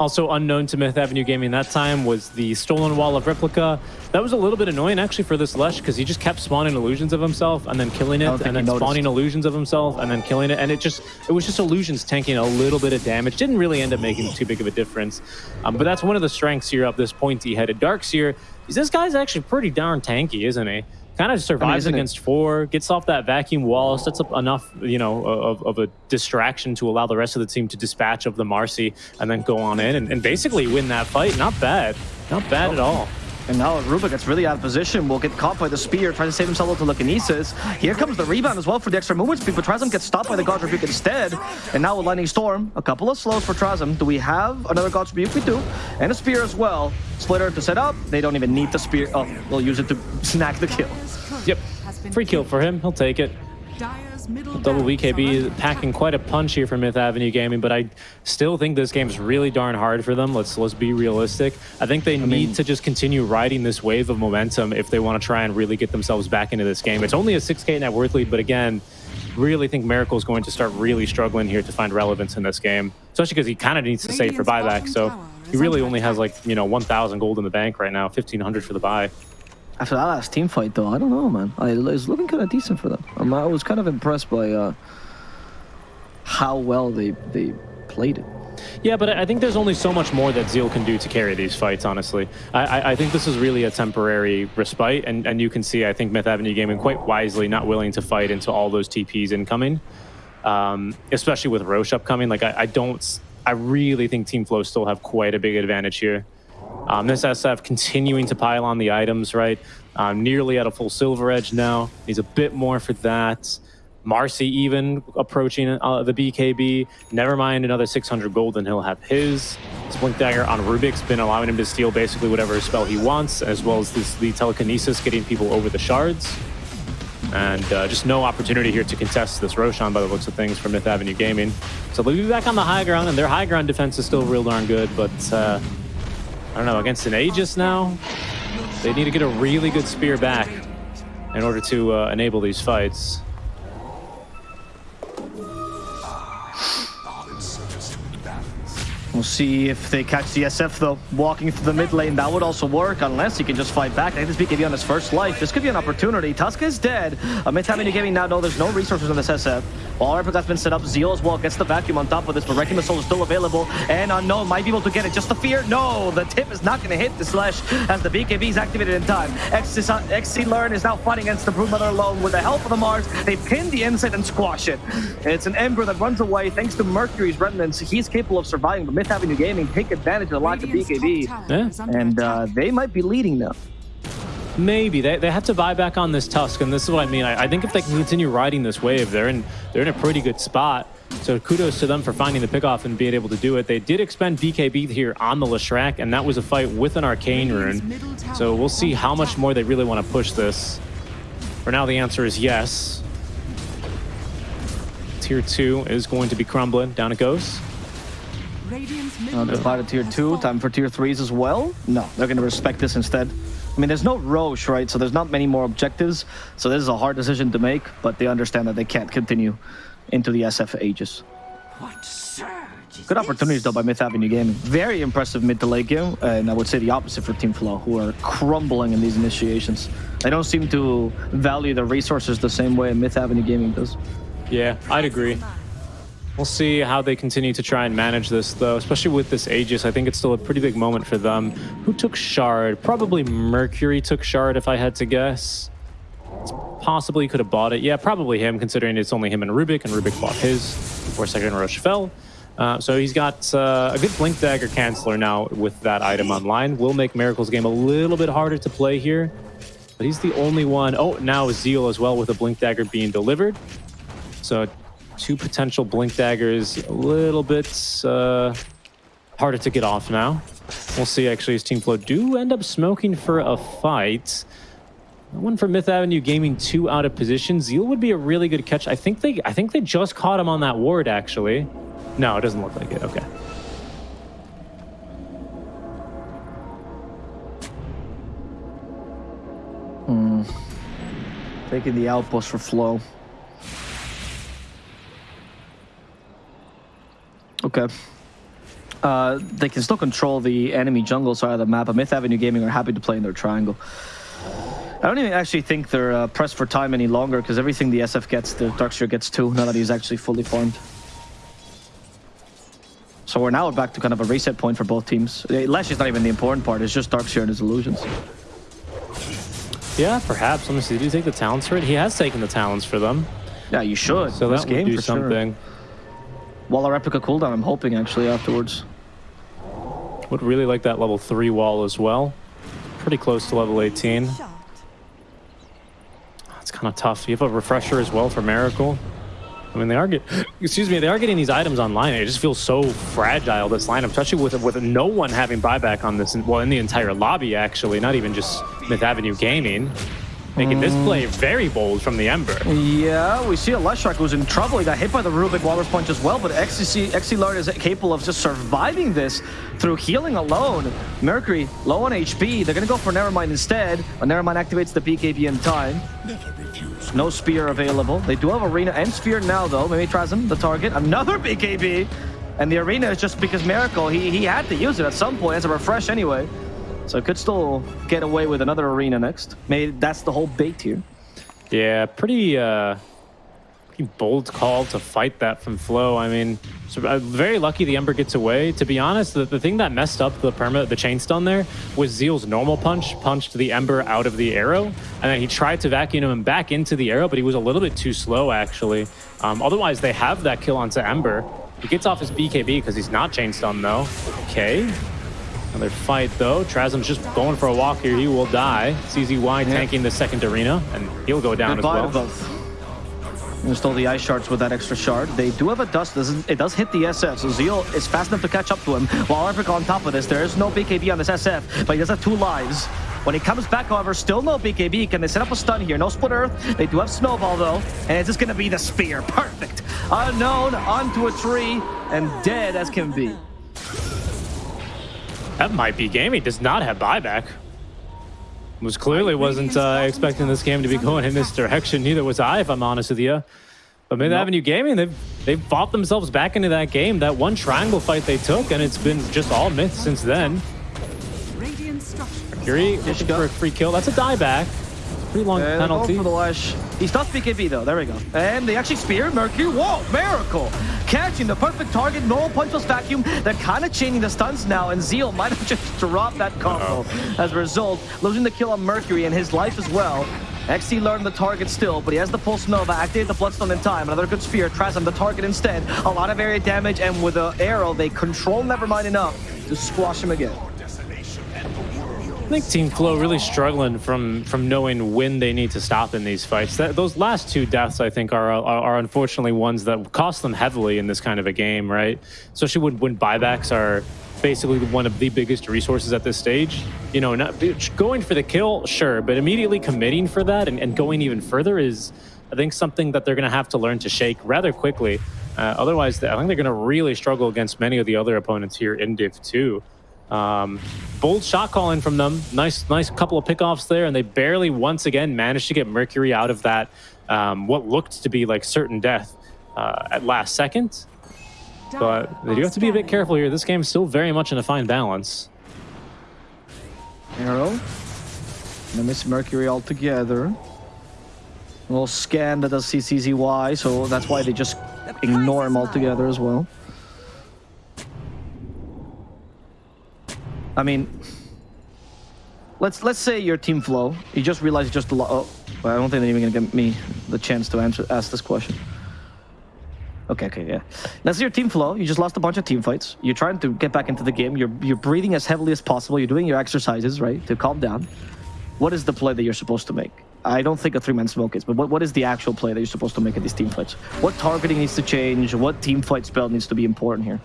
Also unknown to Myth Avenue Gaming that time was the stolen wall of replica. That was a little bit annoying actually for this Lush because he just kept spawning illusions of himself and then killing it and then spawning illusions of himself and then killing it and it just it was just illusions tanking a little bit of damage. Didn't really end up making too big of a difference. Um, but that's one of the strengths here of this pointy headed Darkseer. Is this guy's actually pretty darn tanky, isn't he? Kind of survives isn't it- against four, gets off that vacuum wall, sets up enough, you know, of, of a distraction to allow the rest of the team to dispatch of the Marcy and then go on in and, and basically win that fight. Not bad. Not bad at all. And now Rubick gets really out of position. Will get caught by the spear, trying to save himself with telekinesis. Here comes the rebound as well for the extra movement speed, but Trazom gets stopped by the God's Rebuke instead. And now with Lightning Storm, a couple of slows for Trazom. Do we have another God's Rebuke? We do. And a spear as well. Splitter to set up. They don't even need the spear. Oh, they'll use it to snag the kill. Yep. Free kill for him. He'll take it. Double BKB packing quite a punch here for Myth Avenue Gaming, but I still think this game's really darn hard for them. Let's let's be realistic. I think they I need mean, to just continue riding this wave of momentum if they want to try and really get themselves back into this game. It's only a 6k net worth lead, but again, really think Miracle is going to start really struggling here to find relevance in this game, especially because he kind of needs to save for buyback. So he really only has like, you know, 1,000 gold in the bank right now, 1,500 for the buy. After that last team fight, though, I don't know, man. I, it's looking kind of decent for them. Um, I was kind of impressed by uh, how well they they played it. Yeah, but I think there's only so much more that Zeal can do to carry these fights, honestly. I, I think this is really a temporary respite, and, and you can see, I think, Myth Avenue Gaming quite wisely not willing to fight into all those TPs incoming, um, especially with Roche upcoming. Like, I, I don't... I really think Team Flow still have quite a big advantage here. Um, this SF continuing to pile on the items, right? Um, nearly at a full silver edge now. Needs a bit more for that. Marci even approaching uh, the BKB. Never mind another 600 gold and he'll have his. Blink Dagger on Rubick's been allowing him to steal basically whatever spell he wants, as well as this, the telekinesis getting people over the shards. And uh, just no opportunity here to contest this Roshan by the looks of things for Myth Avenue Gaming. So they'll be back on the high ground, and their high ground defense is still real darn good, but uh, don't know, against an Aegis now, they need to get a really good spear back in order to uh, enable these fights. We'll see if they catch the SF though. Walking through the mid lane, that would also work unless he can just fight back. I think this BKB on his first life. This could be an opportunity. Tusk is dead. a Amid having Gaming now know there's no resources on this SF. All replica has been set up. Zeal as well gets the vacuum on top of this, but Wrecking the Soul is still available. And Unknown might be able to get it. Just the fear? No, the tip is not going to hit the Slash as the BKB is activated in time. XC Learn is now fighting against the Broodmother alone with the help of the Mars. They pin the Insight and squash it. It's an Ember that runs away thanks to Mercury's remnants. He's capable of surviving, but Myth Avenue Gaming take advantage of the lack of BKB. Yeah. And uh, they might be leading now. Maybe they, they have to buy back on this Tusk, and this is what I mean. I, I think if they can continue riding this wave, they're in they're in a pretty good spot. So kudos to them for finding the pickoff and being able to do it. They did expend BKB here on the Leshrac, and that was a fight with an Arcane Rune. So we'll see how much more they really want to push this. For now, the answer is yes. Tier 2 is going to be crumbling. Down it goes. Uh, they're tier 2. Time for tier 3s as well? No, they're going to respect this instead. I mean, there's no Rosh, right? So there's not many more objectives. So this is a hard decision to make, but they understand that they can't continue into the SF ages. What Aegis. Good opportunities, though, by Myth Avenue Gaming. Very impressive mid to late game, and I would say the opposite for Team Flow, who are crumbling in these initiations. They don't seem to value the resources the same way Myth Avenue Gaming does. Yeah, I'd agree. We'll see how they continue to try and manage this, though, especially with this Aegis. I think it's still a pretty big moment for them. Who took Shard? Probably Mercury took Shard, if I had to guess. Possibly could have bought it. Yeah, probably him, considering it's only him and Rubick, and Rubick bought his before second Rosh fell. Uh, so he's got uh, a good Blink Dagger Canceller now with that item online. Will make Miracle's game a little bit harder to play here. But he's the only one. Oh, now Zeal as well with a Blink Dagger being delivered. So two potential blink daggers a little bit uh, harder to get off now. We'll see actually as Team Flow do end up smoking for a fight. One for Myth Avenue Gaming, two out of position. Zeal would be a really good catch. I think they I think they just caught him on that ward actually. No, it doesn't look like it. Okay. Hmm. Taking the outpost for Flow. Okay. Uh, they can still control the enemy jungle side of the map, but Myth Avenue Gaming are happy to play in their triangle. I don't even actually think they're uh, pressed for time any longer, because everything the SF gets, the Darkseer gets too, now that he's actually fully formed. So we're now back to kind of a reset point for both teams. Lash is not even the important part, it's just Darkseer and his illusions. Yeah, perhaps. Let me see. Did he take the talents for it? He has taken the talents for them. Yeah, you should. So that would do something. Sure. Wall of Replica cooldown, I'm hoping, actually, afterwards. Would really like that level 3 wall as well. pretty close to level 18. Shot. It's kind of tough. You have a refresher as well for Miracle. I mean, they are get, excuse me, they are getting these items online. It just feels so fragile this lineup, especially with with no one having buyback on this. Well, in the entire lobby, actually, not even just Myth Avenue Gaming, making this mm. play very bold from the Ember. Yeah, we see a Leshrac who's in trouble. He got hit by the Rubick Walrus Punch as well, but XC, XC Lord is capable of just surviving this through healing alone. Mercury, low on HP. They're going to go for Nevermind instead, but Nevermind activates the BKB in time. No Spear available. They do have Arena and Sphere now, though. Maybe Trasm, the target. Another BKB! And the Arena is just because Miracle, he, he had to use it at some point as a refresh anyway. So could still get away with another Arena next. Maybe that's the whole bait here. Yeah, pretty uh, pretty bold call to fight that from Flow. I mean, so, uh, very lucky the Ember gets away. To be honest, the, the thing that messed up the perma, the chain stun there was Zeal's normal punch, punched the Ember out of the arrow, and then he tried to vacuum him back into the arrow, but he was a little bit too slow actually. Um, otherwise, they have that kill onto Ember. He gets off his BKB because he's not chain stun though. Okay. Another fight though. Trasm's just going for a walk here. He will die. CZY tanking the second arena, and he'll go down as well. both. And stole the ice shards with that extra shard. They do have a dust. It does hit the SF, so Zeal is fast enough to catch up to him. While Epic on top of this, there is no BKB on this SF, but he does have two lives. When he comes back, however, still no BKB. Can they set up a stun here? No split earth. They do have Snowball, though. And it's just going to be the spear. Perfect. Unknown onto a tree and dead as can be. That might be game. He does not have buyback. Was clearly wasn't uh, expecting this game to be going in this direction. Neither was I, if I'm honest with you. But Mid Nope. Avenue Gaming, they've they've fought themselves back into that game. That one triangle fight they took, and it's been just all myth since then. Radiant. Yuri looking for a free kill. That's a dieback. Pretty long And penalty. for the lash. He's not BKB though. There we go. And they actually spear Mercury. Whoa, miracle! Catching the perfect target. Normal punch was vacuum. They're kind of chaining the stuns now, and Zeal might have just dropped that combo. As a result, losing the kill on Mercury and his life as well. XC learned the target still, but he has the Pulse Nova, activated the Bloodstone in time. Another good spear, Trasm the target instead. A lot of area damage, and with the arrow, they control Nevermind enough to squash him again. I think Team Flow really struggling from from knowing when they need to stop in these fights. That, those last two deaths, I think, are, are are unfortunately ones that cost them heavily in this kind of a game, right? Especially when when buybacks are basically one of the biggest resources at this stage. You know, not going for the kill, sure, but immediately committing for that and, and going even further is, I think, something that they're going to have to learn to shake rather quickly. Uh, otherwise, I think they're going to really struggle against many of the other opponents here in Div 2. Um, bold shot calling from them. Nice, nice couple of pickoffs there, and they barely once again managed to get Mercury out of that um, what looked to be like certain death uh, at last second. But they do have to be a bit careful here. This game's still very much in a fine balance. Arrow. They miss Mercury altogether. A little scan that does CCZY, so that's why they just ignore him altogether as well. I mean, let's let's say your team flow. You just realize you just lo- oh, well, I don't think they're even gonna give me the chance to answer ask this question. Okay, okay, yeah. That's your team flow. You just lost a bunch of team fights. You're trying to get back into the game. You're you're breathing as heavily as possible. You're doing your exercises, right, to calm down. What is the play that you're supposed to make? I don't think a three-man smoke is, but what, what is the actual play that you're supposed to make at these team fights? What targeting needs to change? What team fight spell needs to be important here?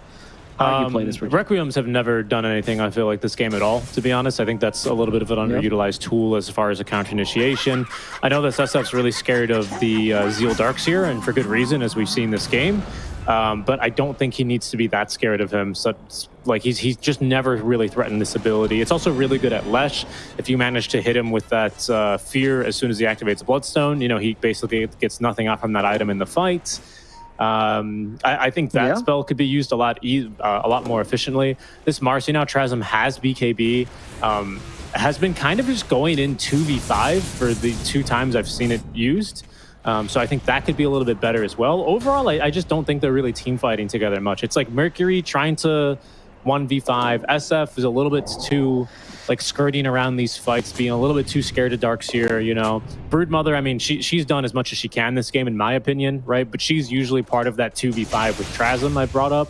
How do you play this? Um, Requiems have never done anything, I feel like, this game at all, to be honest. I think that's a little bit of an underutilized tool as far as a counter initiation. I know that SSF's really scared of the uh, Zeal Darkseer, and for good reason, as we've seen this game. Um, but I don't think he needs to be that scared of him. So, like, he's, he's just never really threatened this ability. It's also really good at Lesh. If you manage to hit him with that uh, fear as soon as he activates Bloodstone, you know, he basically gets nothing off from that item in the fight. Um, I, I think that Yeah. spell could be used a lot e- uh, a lot more efficiently. This Marci now Trasm has BKB, um, has been kind of just going in 2v5 for the two times I've seen it used. Um, so I think that could be a little bit better as well. Overall, I, I just don't think they're really team fighting together much. It's like Mercury trying to 1v5. SF is a little bit too like skirting around these fights, being a little bit too scared of Darkseer, you know. Broodmother, I mean, she she's done as much as she can this game, in my opinion, right? But she's usually part of that 2v5 with Trasm I brought up.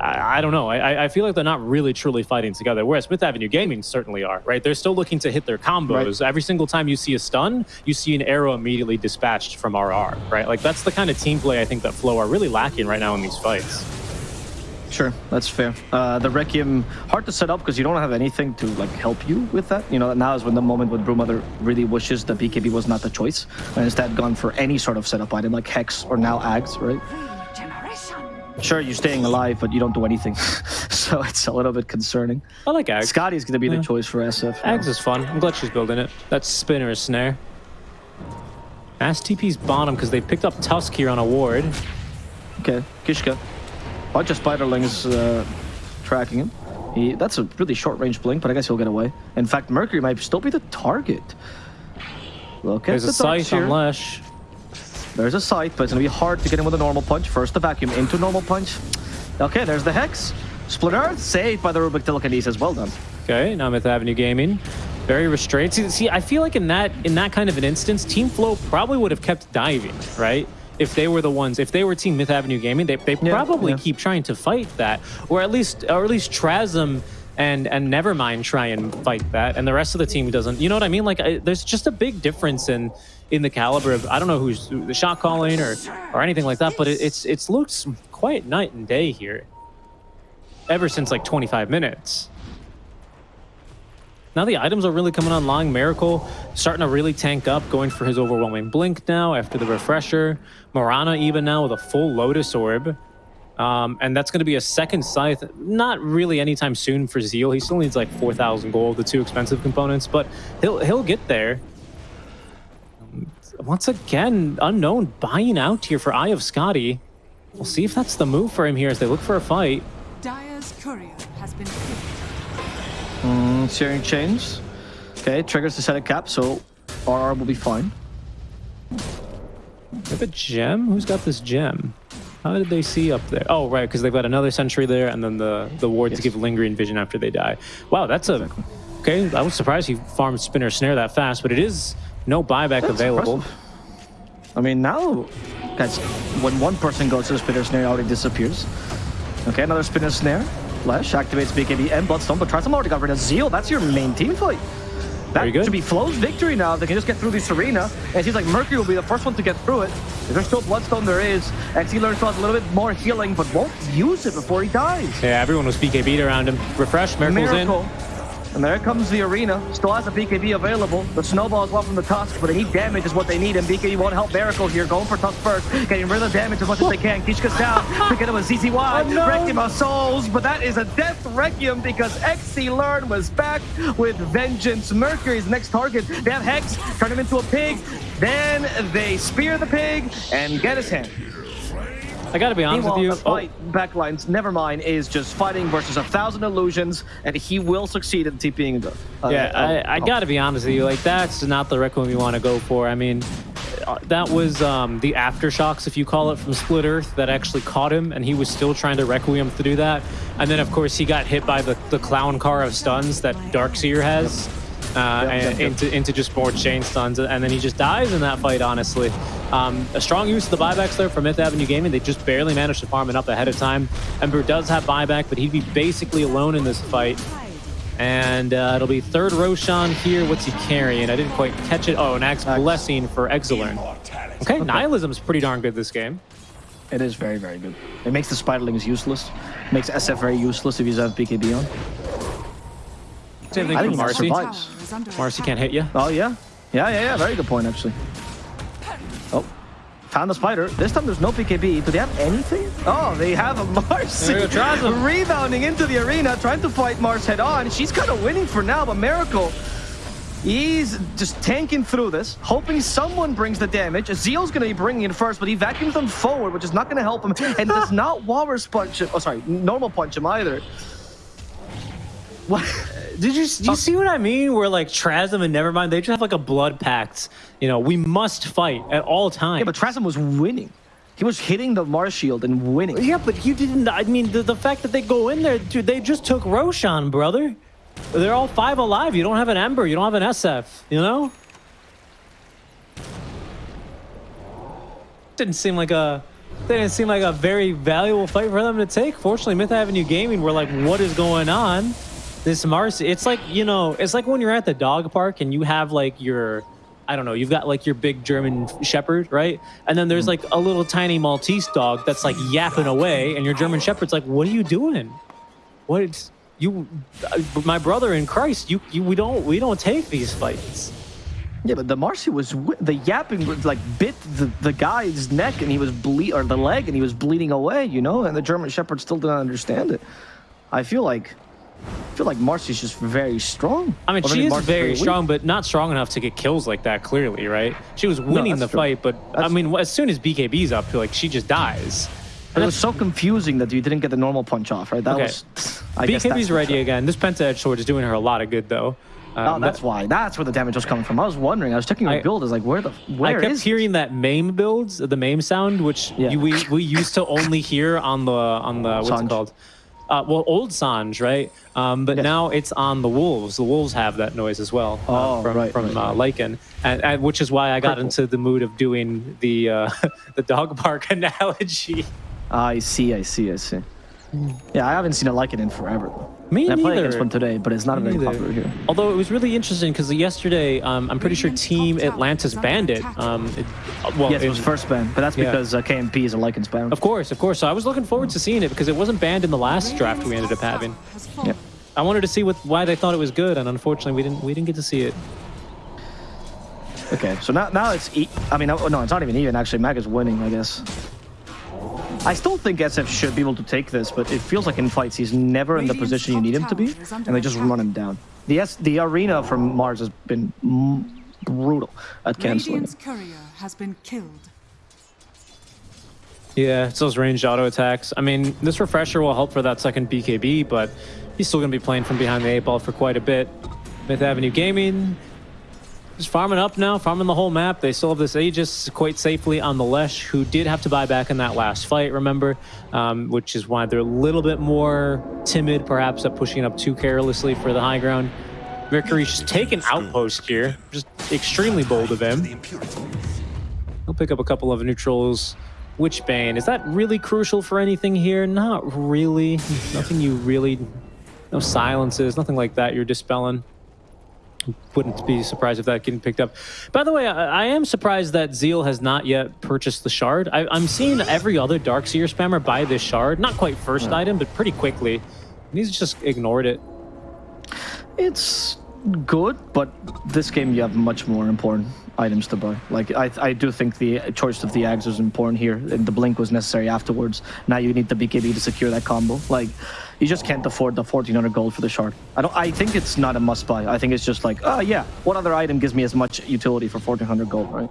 I, I don't know. I, I feel like they're not really truly fighting together. Whereas Myth Avenue Gaming certainly are, right? They're still looking to hit their combos. Every single time you see a stun, you see an arrow immediately dispatched from RR, right? Like that's the kind of team play I think that Flow are really lacking right now in these fights. Sure, that's fair. Uh, the Requiem, hard to set up because you don't have anything to like help you with that. You know, now is when the moment when Broodmother really wishes that BKB was not the choice and instead gone for any sort of setup item like Hex or now Ags, right? Sure, you're staying alive, but you don't do anything. so it's a little bit concerning. I like Ags. Skadi's going to be Yeah. the choice for SF. now. Ags is fun. I'm glad she's building it. That's spinner is snare. Ass TP's bottom because they picked up Tusk here on a ward. Okay, Kishka. Bunch of Spiderlings uh, tracking him. He, that's a really short range blink, but I guess he'll get away. In fact, Mercury might still be the target. Look at There's the a sight here. on Lesh. There's a sight, but it's gonna be hard to get him with a normal punch. First the vacuum into normal punch. Okay, there's the Hex. Split Earth saved by the Rubick Telekinesis. Well done. Okay, now Myth Avenue Gaming. Very restrained. See, see, I feel like in that in that kind of an instance, Team Flow probably would have kept diving, right? If they were the ones, if they were Team Myth Avenue Gaming, they, they Yeah, probably yeah. keep trying to fight that, or at least or at least Trasm and and Nevermind try and fight that, and the rest of the team doesn't. You know what I mean? Like, I, there's just a big difference in in the caliber of I don't know who's the shot calling or or anything like that, but it, it's it's looks quite night and day here. Ever since like 25 minutes. Now the items are really coming online. Miracle starting to really tank up, going for his overwhelming blink now after the refresher. Mirana even now with a full Lotus Orb. Um, and that's going to be a second scythe. Not really anytime soon for Zeal. He still needs like 4,000 gold, the two expensive components, but he'll he'll get there. Once again, unknown buying out here for Eye of Skadi. We'll see if that's the move for him here as they look for a fight. Dire's courier has been killed. Mm, Searing Chains. Okay, triggers the set of cap, so RR will be fine. They have a gem? Who's got this gem? How did they see up there? Oh, right, because they've got another sentry there, and then the the ward to Yes. give lingering vision after they die. Wow, that's a okay. I was surprised he farmed spinner snare that fast, but it is no buyback That's available. impressive. I mean, now, guys, when one person goes to the spinner snare, it already disappears. Okay, another spinner snare. Flash activates BKB and Bloodstone, but Trasm already got rid of Zeal. That's your main team fight. That should be Flow's victory now. They can just get through this arena. And it seems like Mercury will be the first one to get through it. If there's still Bloodstone, there is. XC learns still has a little bit more healing, but won't use it before he dies. Yeah, everyone was BKB'd around him. Refresh, miracles Miracle. And there comes the arena. Still has a BKB available. The snowball is well from the Tusk, but they need damage is what they need. And BKB won't help Miracle here. Going for Tusk first. Getting rid of the damage as much as they can. Kishka's down. to get him a ZZY. Oh, no. Requiem of Souls. But that is a death Requiem because XC Learn was back with Vengeance. Mercury's next target. They have Hex. Turn him into a pig. Then they spear the pig and get his hand. I gotta be honest Meanwhile, with you. the fight backlines, never mind, is just fighting versus a thousand illusions, and he will succeed in TPing the. Oh, uh, yeah, uh, I, I oh. gotta be honest with you. Like that's not the requiem you want to go for. I mean, uh, that was um, the aftershocks, if you call it, from Split Earth that actually caught him, and he was still trying to requiem to do that. And then, of course, he got hit by the, the clown car of stuns that Darkseer has. Uh, Yep, yep, and yep. into into just more chain stuns, and then he just dies in that fight. Honestly, um, a strong use of the buybacks there from Myth Avenue Gaming. They just barely managed to farm it up ahead of time. Ember does have buyback, but he'd be basically alone in this fight. And uh, it'll be third Roshan here. What's he carrying? I didn't quite catch it. Oh, an Axe Axe. Blessing for Exilern. Okay, Nihilism's pretty darn good this game. It is very, very good. It makes the Spiderlings useless. Makes SF very useless if you have BKB on. Same thing I for think Marci. Marci survives. Tower Marci can't hit you. Oh, yeah. Yeah, yeah, yeah. Very good point, actually. Oh. Found the spider. This time there's no BKB. Do they have anything? Oh, they have a Marci. There you go, Trasm. Rebounding into the arena, trying to fight Mars head on. She's kind of winning for now, but Miracle. He's just tanking through this, hoping someone brings the damage. Zeal's going to be bringing it first, but he vacuums them forward, which is not going to help him, and does not Walrus punch him. Oh, sorry, normal punch him either. What? Did you do you see what I mean? Where like Trasm and Nevermind, they just have like a blood pact. You know, we must fight at all times. Yeah, but Trasm was winning. He was hitting the Mars shield and winning. Yeah, but you didn't. I mean, the, the fact that they go in there, dude, they just took Roshan, brother. They're all five alive. You don't have an Ember. You don't have an SF. You know? Didn't seem like a they didn't seem like a very valuable fight for them to take. Fortunately, Myth Avenue Gaming were like, what is going on? This Marci, it's like, you know, it's like when you're at the dog park and you have like your, I don't know, you've got like your big German Shepherd, right? And then there's like a little tiny Maltese dog that's like yapping away, and your German Shepherd's like, what are you doing? What you, uh, my brother in Christ, you, you, we don't, we don't take these fights. Yeah, but the Marci was the yapping was like bit the, the guy's neck and he was bleed or the leg and he was bleeding away, you know, and the German Shepherd still didn't understand it. I feel like I feel like Marci's just very strong. I mean, maybe she is Marci's very strong, but not strong enough to get kills like that. Clearly, right? She was winning the true. fight, but I That's- mean, as soon as BKB's up, like she just dies. But it was so confusing that you didn't get the normal punch off, right? That Okay. was. I guess BKB's that's ready sure. again. This Penta Edge Sword is doing her a lot of good, though. Oh, Um, that's that- why. That's where the damage was coming from. I was wondering. I was checking your I- build. I was like, where the where I kept hearing that MAME builds, the MAME sound, which Yeah. you, we we used to only hear on the on the what's it called? Uh, well, old Sange, right? Um, but Yes. now it's on the wolves. The wolves have that noise as well uh, Oh, from right, from right, uh, Lycan, and, and which is why I got Purple. into the mood of doing the uh, the dog bark analogy. I see. I see. I see. Yeah, I haven't seen a it in forever. Me played neither. against one today, but it's not Me very neither. popular here. Although it was really interesting because yesterday, um, I'm pretty sure Team Atlantis banned it. Um, it uh, well, Yes, it was first banned, but that's Yeah. because uh, KMP is a Lycan's ban. Of course, of course. So I was looking forward to seeing it because it wasn't banned in the last draft we ended up having. Yep. I wanted to see what why they thought it was good, and unfortunately, we didn't we didn't get to see it. Okay, so now now it's e I mean, no, no, it's not even even. Actually, Mag is winning, I guess. I still think SF should be able to take this, but it feels like in fights he's never in the position you need him to be, tower is under and they just run him down. The S the arena from Mars has been brutal at canceling. Radiant's courier has been killed. Yeah, it's those ranged auto attacks. I mean, this refresher will help for that second BKB, but he's still going to be playing from behind the eight ball for quite a bit. Myth Avenue Gaming just farming up now, farming the whole map. They still have this Aegis quite safely on the Lesh, who did have to buy back in that last fight, remember? Um, which is why they're a little bit more timid, perhaps, at pushing up too carelessly for the high ground. Mercury's just taking outpost here. Just extremely bold of him. He'll pick up a couple of neutrals. Witchbane, is that really crucial for anything here? Not really. Nothing you really... No silences, nothing like that you're dispelling. Wouldn't be surprised if that getting picked up. By the way, I, I am surprised that Zeal has not yet purchased the shard. I, I'm seeing every other Darkseer spammer buy this shard. Not quite first hmm. item, but pretty quickly. And he's just ignored it. It's good, but this game you have much more important items to buy. Like I, I do think the choice of the Ags was important here, and the Blink was necessary afterwards. Now you need the BKB to secure that combo. Like you just can't afford the 1400 gold for the shard. I don't. I think it's not a must buy. I think it's just like, oh yeah, what other item gives me as much utility for 1400 gold, right?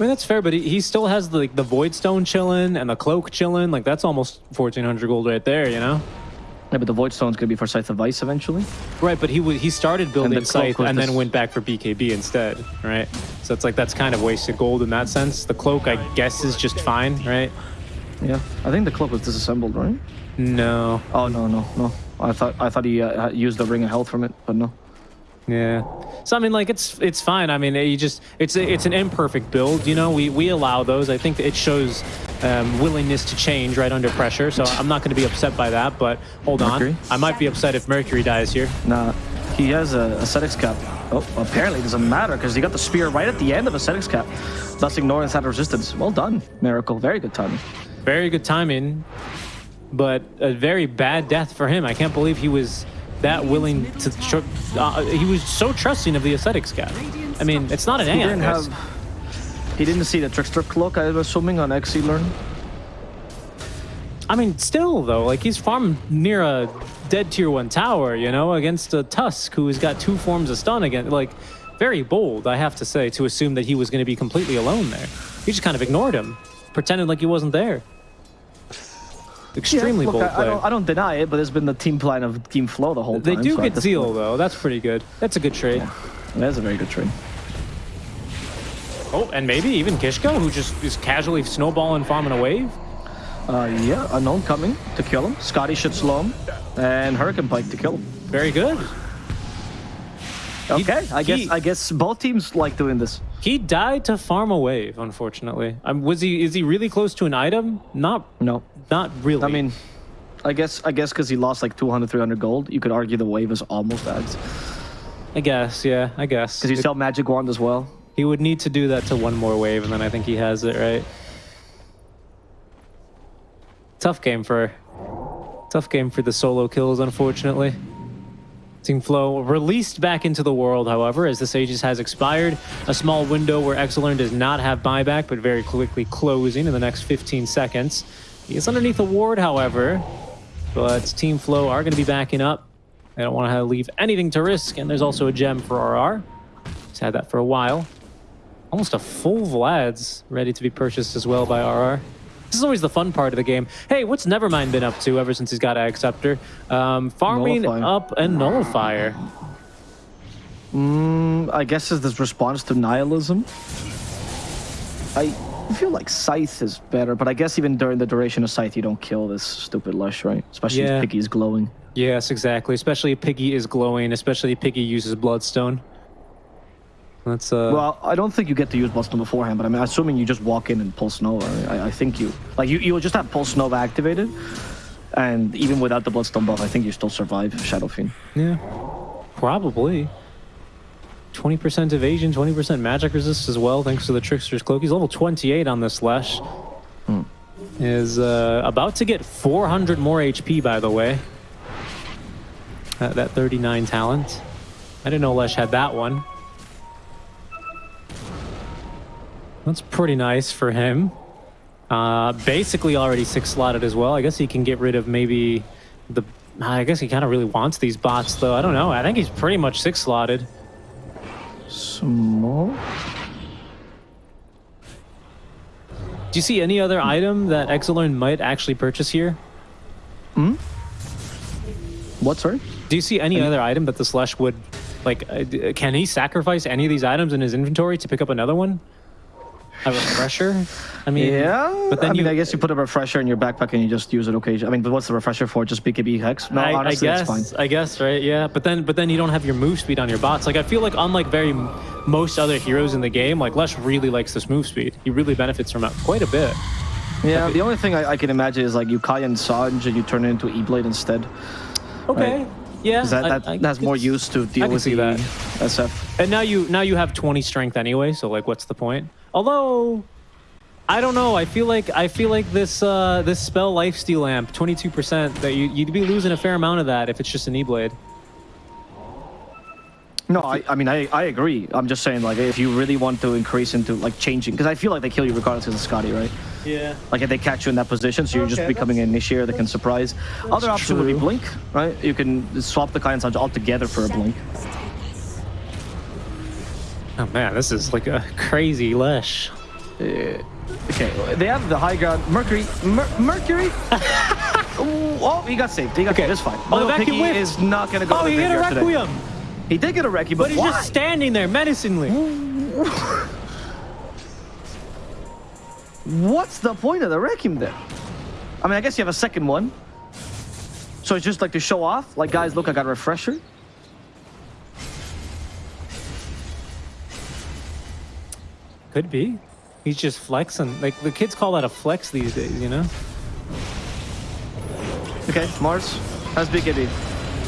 I mean, that's fair, but he, he still has the, like, the Void Stone chilling and the Cloak chilling. Like, that's almost 1400 gold right there, you know? Yeah, but the Void Stone's gonna be for Scythe of Vyse eventually. Right, but he he started building cloak Scythe and then went back for BKB instead, right? So it's like that's kind of wasted gold in that sense. The cloak, I guess, is just fine, right? Yeah, I think the cloak was disassembled, right? No, Oh no, no, no. I thought I thought he uh, used the ring of health from it, but no. yeah. So I mean, like it's it's fine. I mean, you just it's it's an imperfect build, you know. We we allow those. I think it shows um, willingness to change right under pressure. So I'm not going to be upset by that. But hold Mercury? on, I might be upset if Mercury dies here. Nah, he has a Ascetic's Cap. Oh, apparently it doesn't matter because he got the spear right at the end of Ascetic's Cap, thus ignoring that resistance. Well done, Miracle. Very good timing. Very good timing, but a very bad death for him. I can't believe he was that willing to. Uh, he was so trusting of the aesthetics guy. I mean, it's not an He didn't have. He didn't see the trickster cloak. I'm assuming on XC learn. I mean, still though, like he's farmed near a dead tier one tower, you know, against a Tusk who has got two forms of stun again. Like, very bold, I have to say, to assume that he was going to be completely alone there. He just kind of ignored him, pretended like he wasn't there. Extremely Look, bold I, play. I, don't, I don't deny it, but it's been the team plan of Team Flow the whole They time. They do so get Zeal point- though. That's pretty good. That's a good trade. That's a very good trade. Oh, and maybe even Kishka, who just is casually snowballing, farming a wave. Uh, yeah, unknown coming to kill him. Skadi should slow him, and Hurricane Pike to kill him. Very good. Okay, I guess he- I guess both teams like doing this. He died to farm a wave, unfortunately. Um, was he? Is he really close to an item? Not. No. Not really. I mean, I guess I guess because he lost like 200, 300 gold, you could argue the wave is almost ads. I guess. Yeah. I guess. Because you sell magic wand as well. He would need to do that to one more wave, and then I think he has it right. Tough game for, tough game for the solo kills, unfortunately. Team Flow released back into the world, however, as the Aegis has expired. A small window where Exelern does not have buyback, but very quickly closing in the next 15 seconds. He is underneath a ward, however, but Team Flow are going to be backing up. They don't want to leave anything to risk, and there's also a gem for RR. He's had that for a while. Almost a full Vlad's ready to be purchased as well by RR. This is always the fun part of the game. Hey, what's Nevermind been up to ever since he's got a Scepter? Um, farming Nullifier. up a Nullifier. Mm, I guess is this response to nihilism. I feel like Scythe is better, but I guess even during the duration of Scythe, you don't kill this stupid Lush, right? Especially Yeah. if Piggy is glowing. Yes, exactly. Especially if Piggy is glowing, especially if Piggy uses Bloodstone. That's uh Well, I don't think you get to use Bloodstone beforehand, but I mean, assuming you just walk in and Pulse Nova, I, I think you like you you'll just have Pulse Nova activated, and even without the Bloodstone buff, I think you still survive Shadow Fiend. Yeah, probably. 20% evasion, 20% magic resist as well, thanks to the Trickster's Cloak. He's level 28 on this Lesh. Is uh, about to get 400 more HP, by the way. That, that 39 talent. I didn't know Lesh had that one. That's pretty nice for him. Uh, basically already six slotted as well. I guess he can get rid of maybe the. I guess he kind of really wants these bots though. I don't know. I think he's pretty much six slotted. Small. Do you see any other item that Exelern might actually purchase here? Hmm? What, sorry? Do you see any other item that the Slush would like? Uh, can he sacrifice any of these items in his inventory to pick up another one? A refresher? I mean, Yeah, But then I mean, you, I guess you put a refresher in your backpack and you just use it occasionally. I mean, but what's the refresher for? Just BKB hex? No, I, honestly, I guess, that's fine. I guess, right? Yeah, but then, but then you don't have your move speed on your bots. Like I feel like unlike very most other heroes in the game, like Lesh really likes this move speed. He really benefits from it quite a bit. Yeah, the only thing I, I can imagine is like you Kaya and Sange and you turn it into E-Blade instead. Okay. Yeah. that, I- that I has could more use to deal with the that. SF. And now you now you have 20 strength anyway, so like what's the point? Although I don't know, I feel like I feel like this uh this spell lifesteal amp, 22%, that you you'd be losing a fair amount of that if it's just an E-blade. No, I, I mean, I, I agree. I'm just saying, like, if you really want to increase into, like, changing, because I feel like they kill you regardless of the Skadi, right? Yeah. Like, if they catch you in that position, so you're just becoming an initiator that can surprise. Other option would be. Blink, right? You can swap the Kaya and altogether for a Blink. Oh man, this is like a crazy lesh. Uh, okay, they have the high ground. Mercury, Mer Mercury. Oh, he got saved. He got Okay. saved. It's fine. Oh, Little vacuum Piggy is not gonna go. Oh, he hit a graveyard today. requiem, He did get a Requiem, but, but he's why? just standing there menacingly. What's the point of the Requiem then? I mean, I guess you have a second one. So it's just like to show off. Like, guys, look, I got a refresher. Could be. He's just flexing. Like the kids call that a flex these days, you know? Okay, Mars has BKB.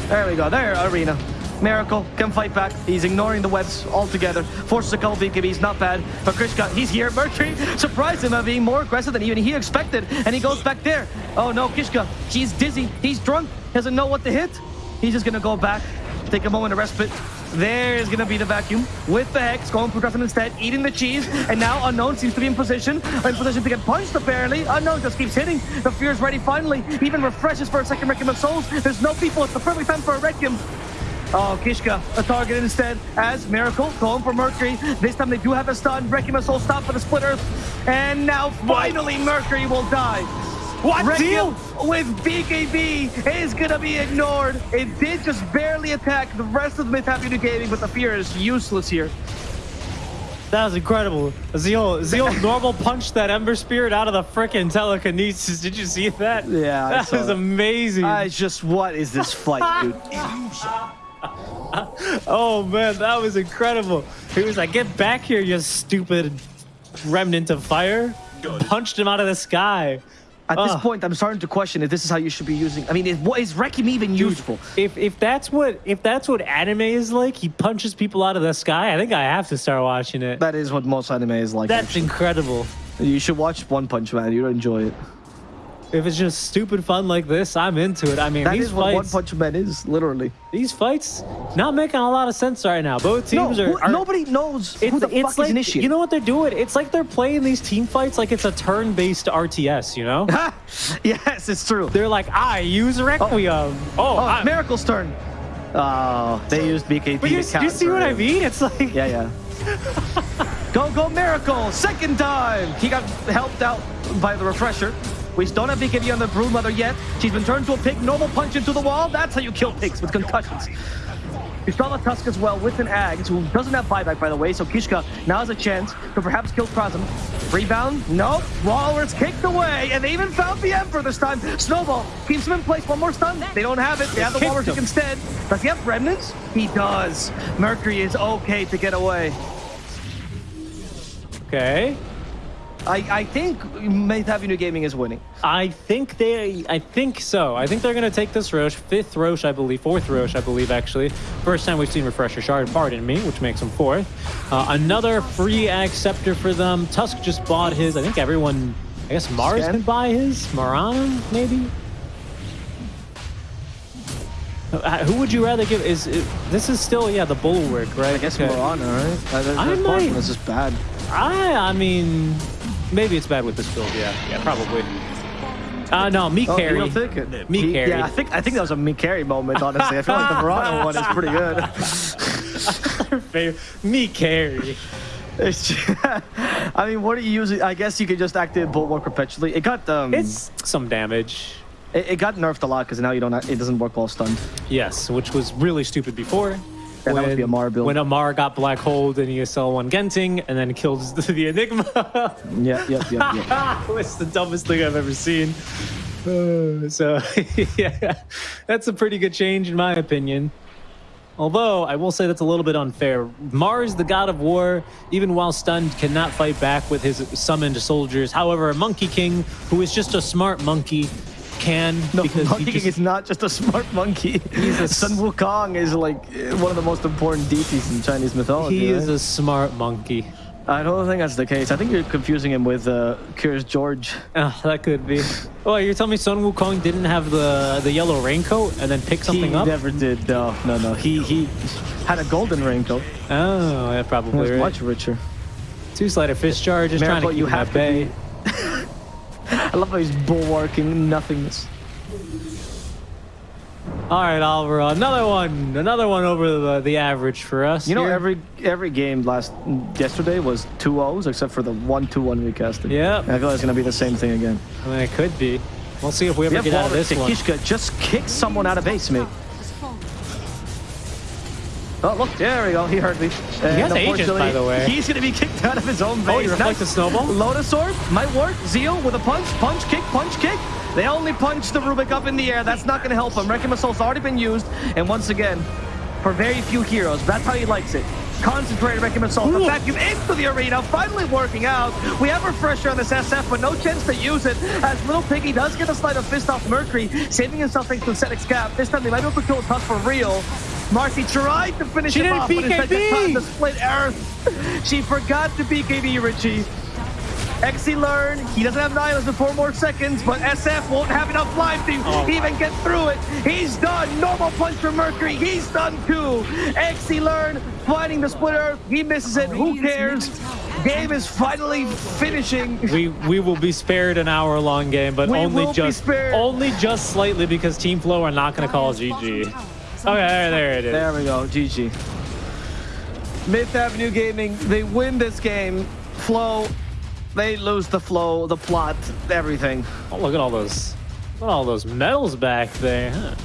There we go. There, Arena. Miracle can fight back. He's ignoring the webs altogether. Forces a couple BKBs, not bad. But Kishka, he's here. Mercury surprised him by being more aggressive than even he expected. And he goes back there. Oh no, Kishka, he's dizzy. He's drunk. He Doesn't know what to hit. He's just gonna go back, take a moment of respite. There is gonna be the vacuum with the Hex going for Griffin instead, eating the cheese, and now Unknown seems to be in position, in position to get punched apparently. Unknown just keeps hitting. The Fear's ready finally, even refreshes for a second Requiem of Souls. There's no people, it's the perfect time for a Requiem. Oh, Kishka, a target instead, as Miracle going for Mercury. This time they do have a stun. Requiem of Soul stop for the Split Earth. And now finally Mercury will die. What Requiem with BKB is gonna be ignored. It did just barely attack the rest of the mid Happy New Gaming, but the fear is useless here. That was incredible. Zeal, Zeal normal punched that Ember Spirit out of the frickin' telekinesis. Did you see that? Yeah, I that saw was that. amazing. I just, what is this fight, dude? oh man, that was incredible. He was like, "Get back here, you stupid remnant of fire!" Punched him out of the sky. At this ah. point, I'm starting to question if this is how you should be using. I mean, is, what is Requiem even useful? If if that's what if that's what anime is like, he punches people out of the sky. I think I have to start watching it. That is what most anime is like. That's actually. incredible. You should watch One Punch Man. You'll enjoy it. If it's just stupid fun like this, I'm into it. I mean, That these is what One Punch Man is, literally. these fights, not making a lot of sense right now. Both No, teams who- are, are nobody knows It's, who the it's fuck like is initiating. you know what they're doing. It's like they're playing these team fights like it's a turn-based RTS. You know, yes, it's true. they're like, I use oh. Requiem. Oh, Oh, I- it's Miracle's turn. Oh, they used BKB but you, to you see what I mean? It's like Yeah, yeah. go, go, Miracle! Second time! He got helped out by the refresher. We still don't have BKB on the Broodmother yet. She's been turned to a pig. Normal punch into the wall. That's how you kill pigs with concussions. We saw the Tusk as well with an Ags, who doesn't have buyback, by the way, so Kishka now has a chance to perhaps kill Krasm. Rebound? Nope. Waller's kicked away, and they even found the Emperor this time. Snowball keeps him in place. One more stun. They don't have it. They have the Walrus him. instead. Does he have remnants? He does. Mercury is okay to get away. okay. I, I think Myth Avenue Gaming is winning. I think they. I think so. I think they're gonna take this Rosh, fifth Rosh, I believe, fourth Roche, I believe, actually. First time we've seen Refresher Shard, pardon me, which makes them fourth. Uh, another free scepter for them. Tusk just bought his. I think everyone. I guess Mars Scan? can buy his. Mirana, maybe. Uh, Who would you rather give? Is, is this is still yeah the bulwark right? I guess Okay. Mirana, right? I I might- This is bad. I I mean, maybe it's bad with this build. Yeah, yeah, probably. Uh no, me Oh, carry. don't think it? Me He- carry. Yeah, I think I think that was a me carry moment. Honestly, I feel like the Mirana one is pretty good. Me carry. It's ju- I mean, what are you using? I guess you could just activate Bulwark perpetually. It got um, It's some damage. it, it got nerfed a lot because now you don't. It doesn't work while stunned. Yes, which was really stupid before. That must be Amar build. When Amar got black holed and he sell one Genting and then killed the, the Enigma. Yeah, yeah, yeah, yeah. it's the dumbest thing I've ever seen. Uh, so, yeah, that's a pretty good change in my opinion. Although, I will say that's a little bit unfair. Mars, the god of war, even while stunned, cannot fight back with his summoned soldiers. However, Monkey King, who is just a smart monkey, can No, because Monkey King just, is not just a smart monkey. He's a Sun Wukong is like one of the most important deities in Chinese mythology. he is right? a smart monkey. I don't think that's the case. I think you're confusing him with uh, Curious George. Oh, that could be. Oh, you're telling me Sun Wukong didn't have the the yellow raincoat and then pick something he up? He never did. No, no, no. He he had a golden raincoat. Oh, yeah, He probably was right. much richer. Two slider fish charge, just trying to keep you have at to bay. be- I love how he's bulwarking nothingness. All right, Alvaro, another one, another one over the, the average for us. You know, every every game last yesterday was two O's except for the one two one recasting. Yeah, I feel like it's gonna be the same thing again. I mean, it could be. We'll see if we ever Yeah, get out of this one. Kishka just kicked someone out of base, mate. Oh, look, there we go. He heard me. And has Aegis, by the way. He's going to be kicked out of his own base. Oh, he reflects the snowball? Lotus Orb might work. Zeal with a punch, punch, kick, punch, kick. They only punch the Rubick up in the air. That's not going to help him. Wrecking Assault's already been used. And once again, for very few heroes, that's how he likes it. Concentrated Wrecking Assault. The vacuum into the arena, finally working out. We have a Refresher on this SF, but no chance to use it. As Little Piggy does get a sleight of fist off Mercury, saving himself thanks to Ascetic's Cap. This time they might be able to kill Tusk for real. Marci tried to finish She him didn't off, but instead got BKB. caught the split earth. She forgot to BKB Richie. XC learn, he doesn't have nihilus in four more seconds, but SF won't have enough life to Oh. even get through it. He's done. Normal punch for Mercury. He's done too. XC learn, finding the split earth. He misses it. Who cares? Game is finally finishing. We we will be spared an hour long game, but We only just only just slightly because Team Flow are not going to call GG. Okay, there, there it is. There we go. GG. Myth Avenue Gaming, they win this game. Flow, they lose the flow, the plot, everything. Oh, look at all those, look at all those medals back there. Huh?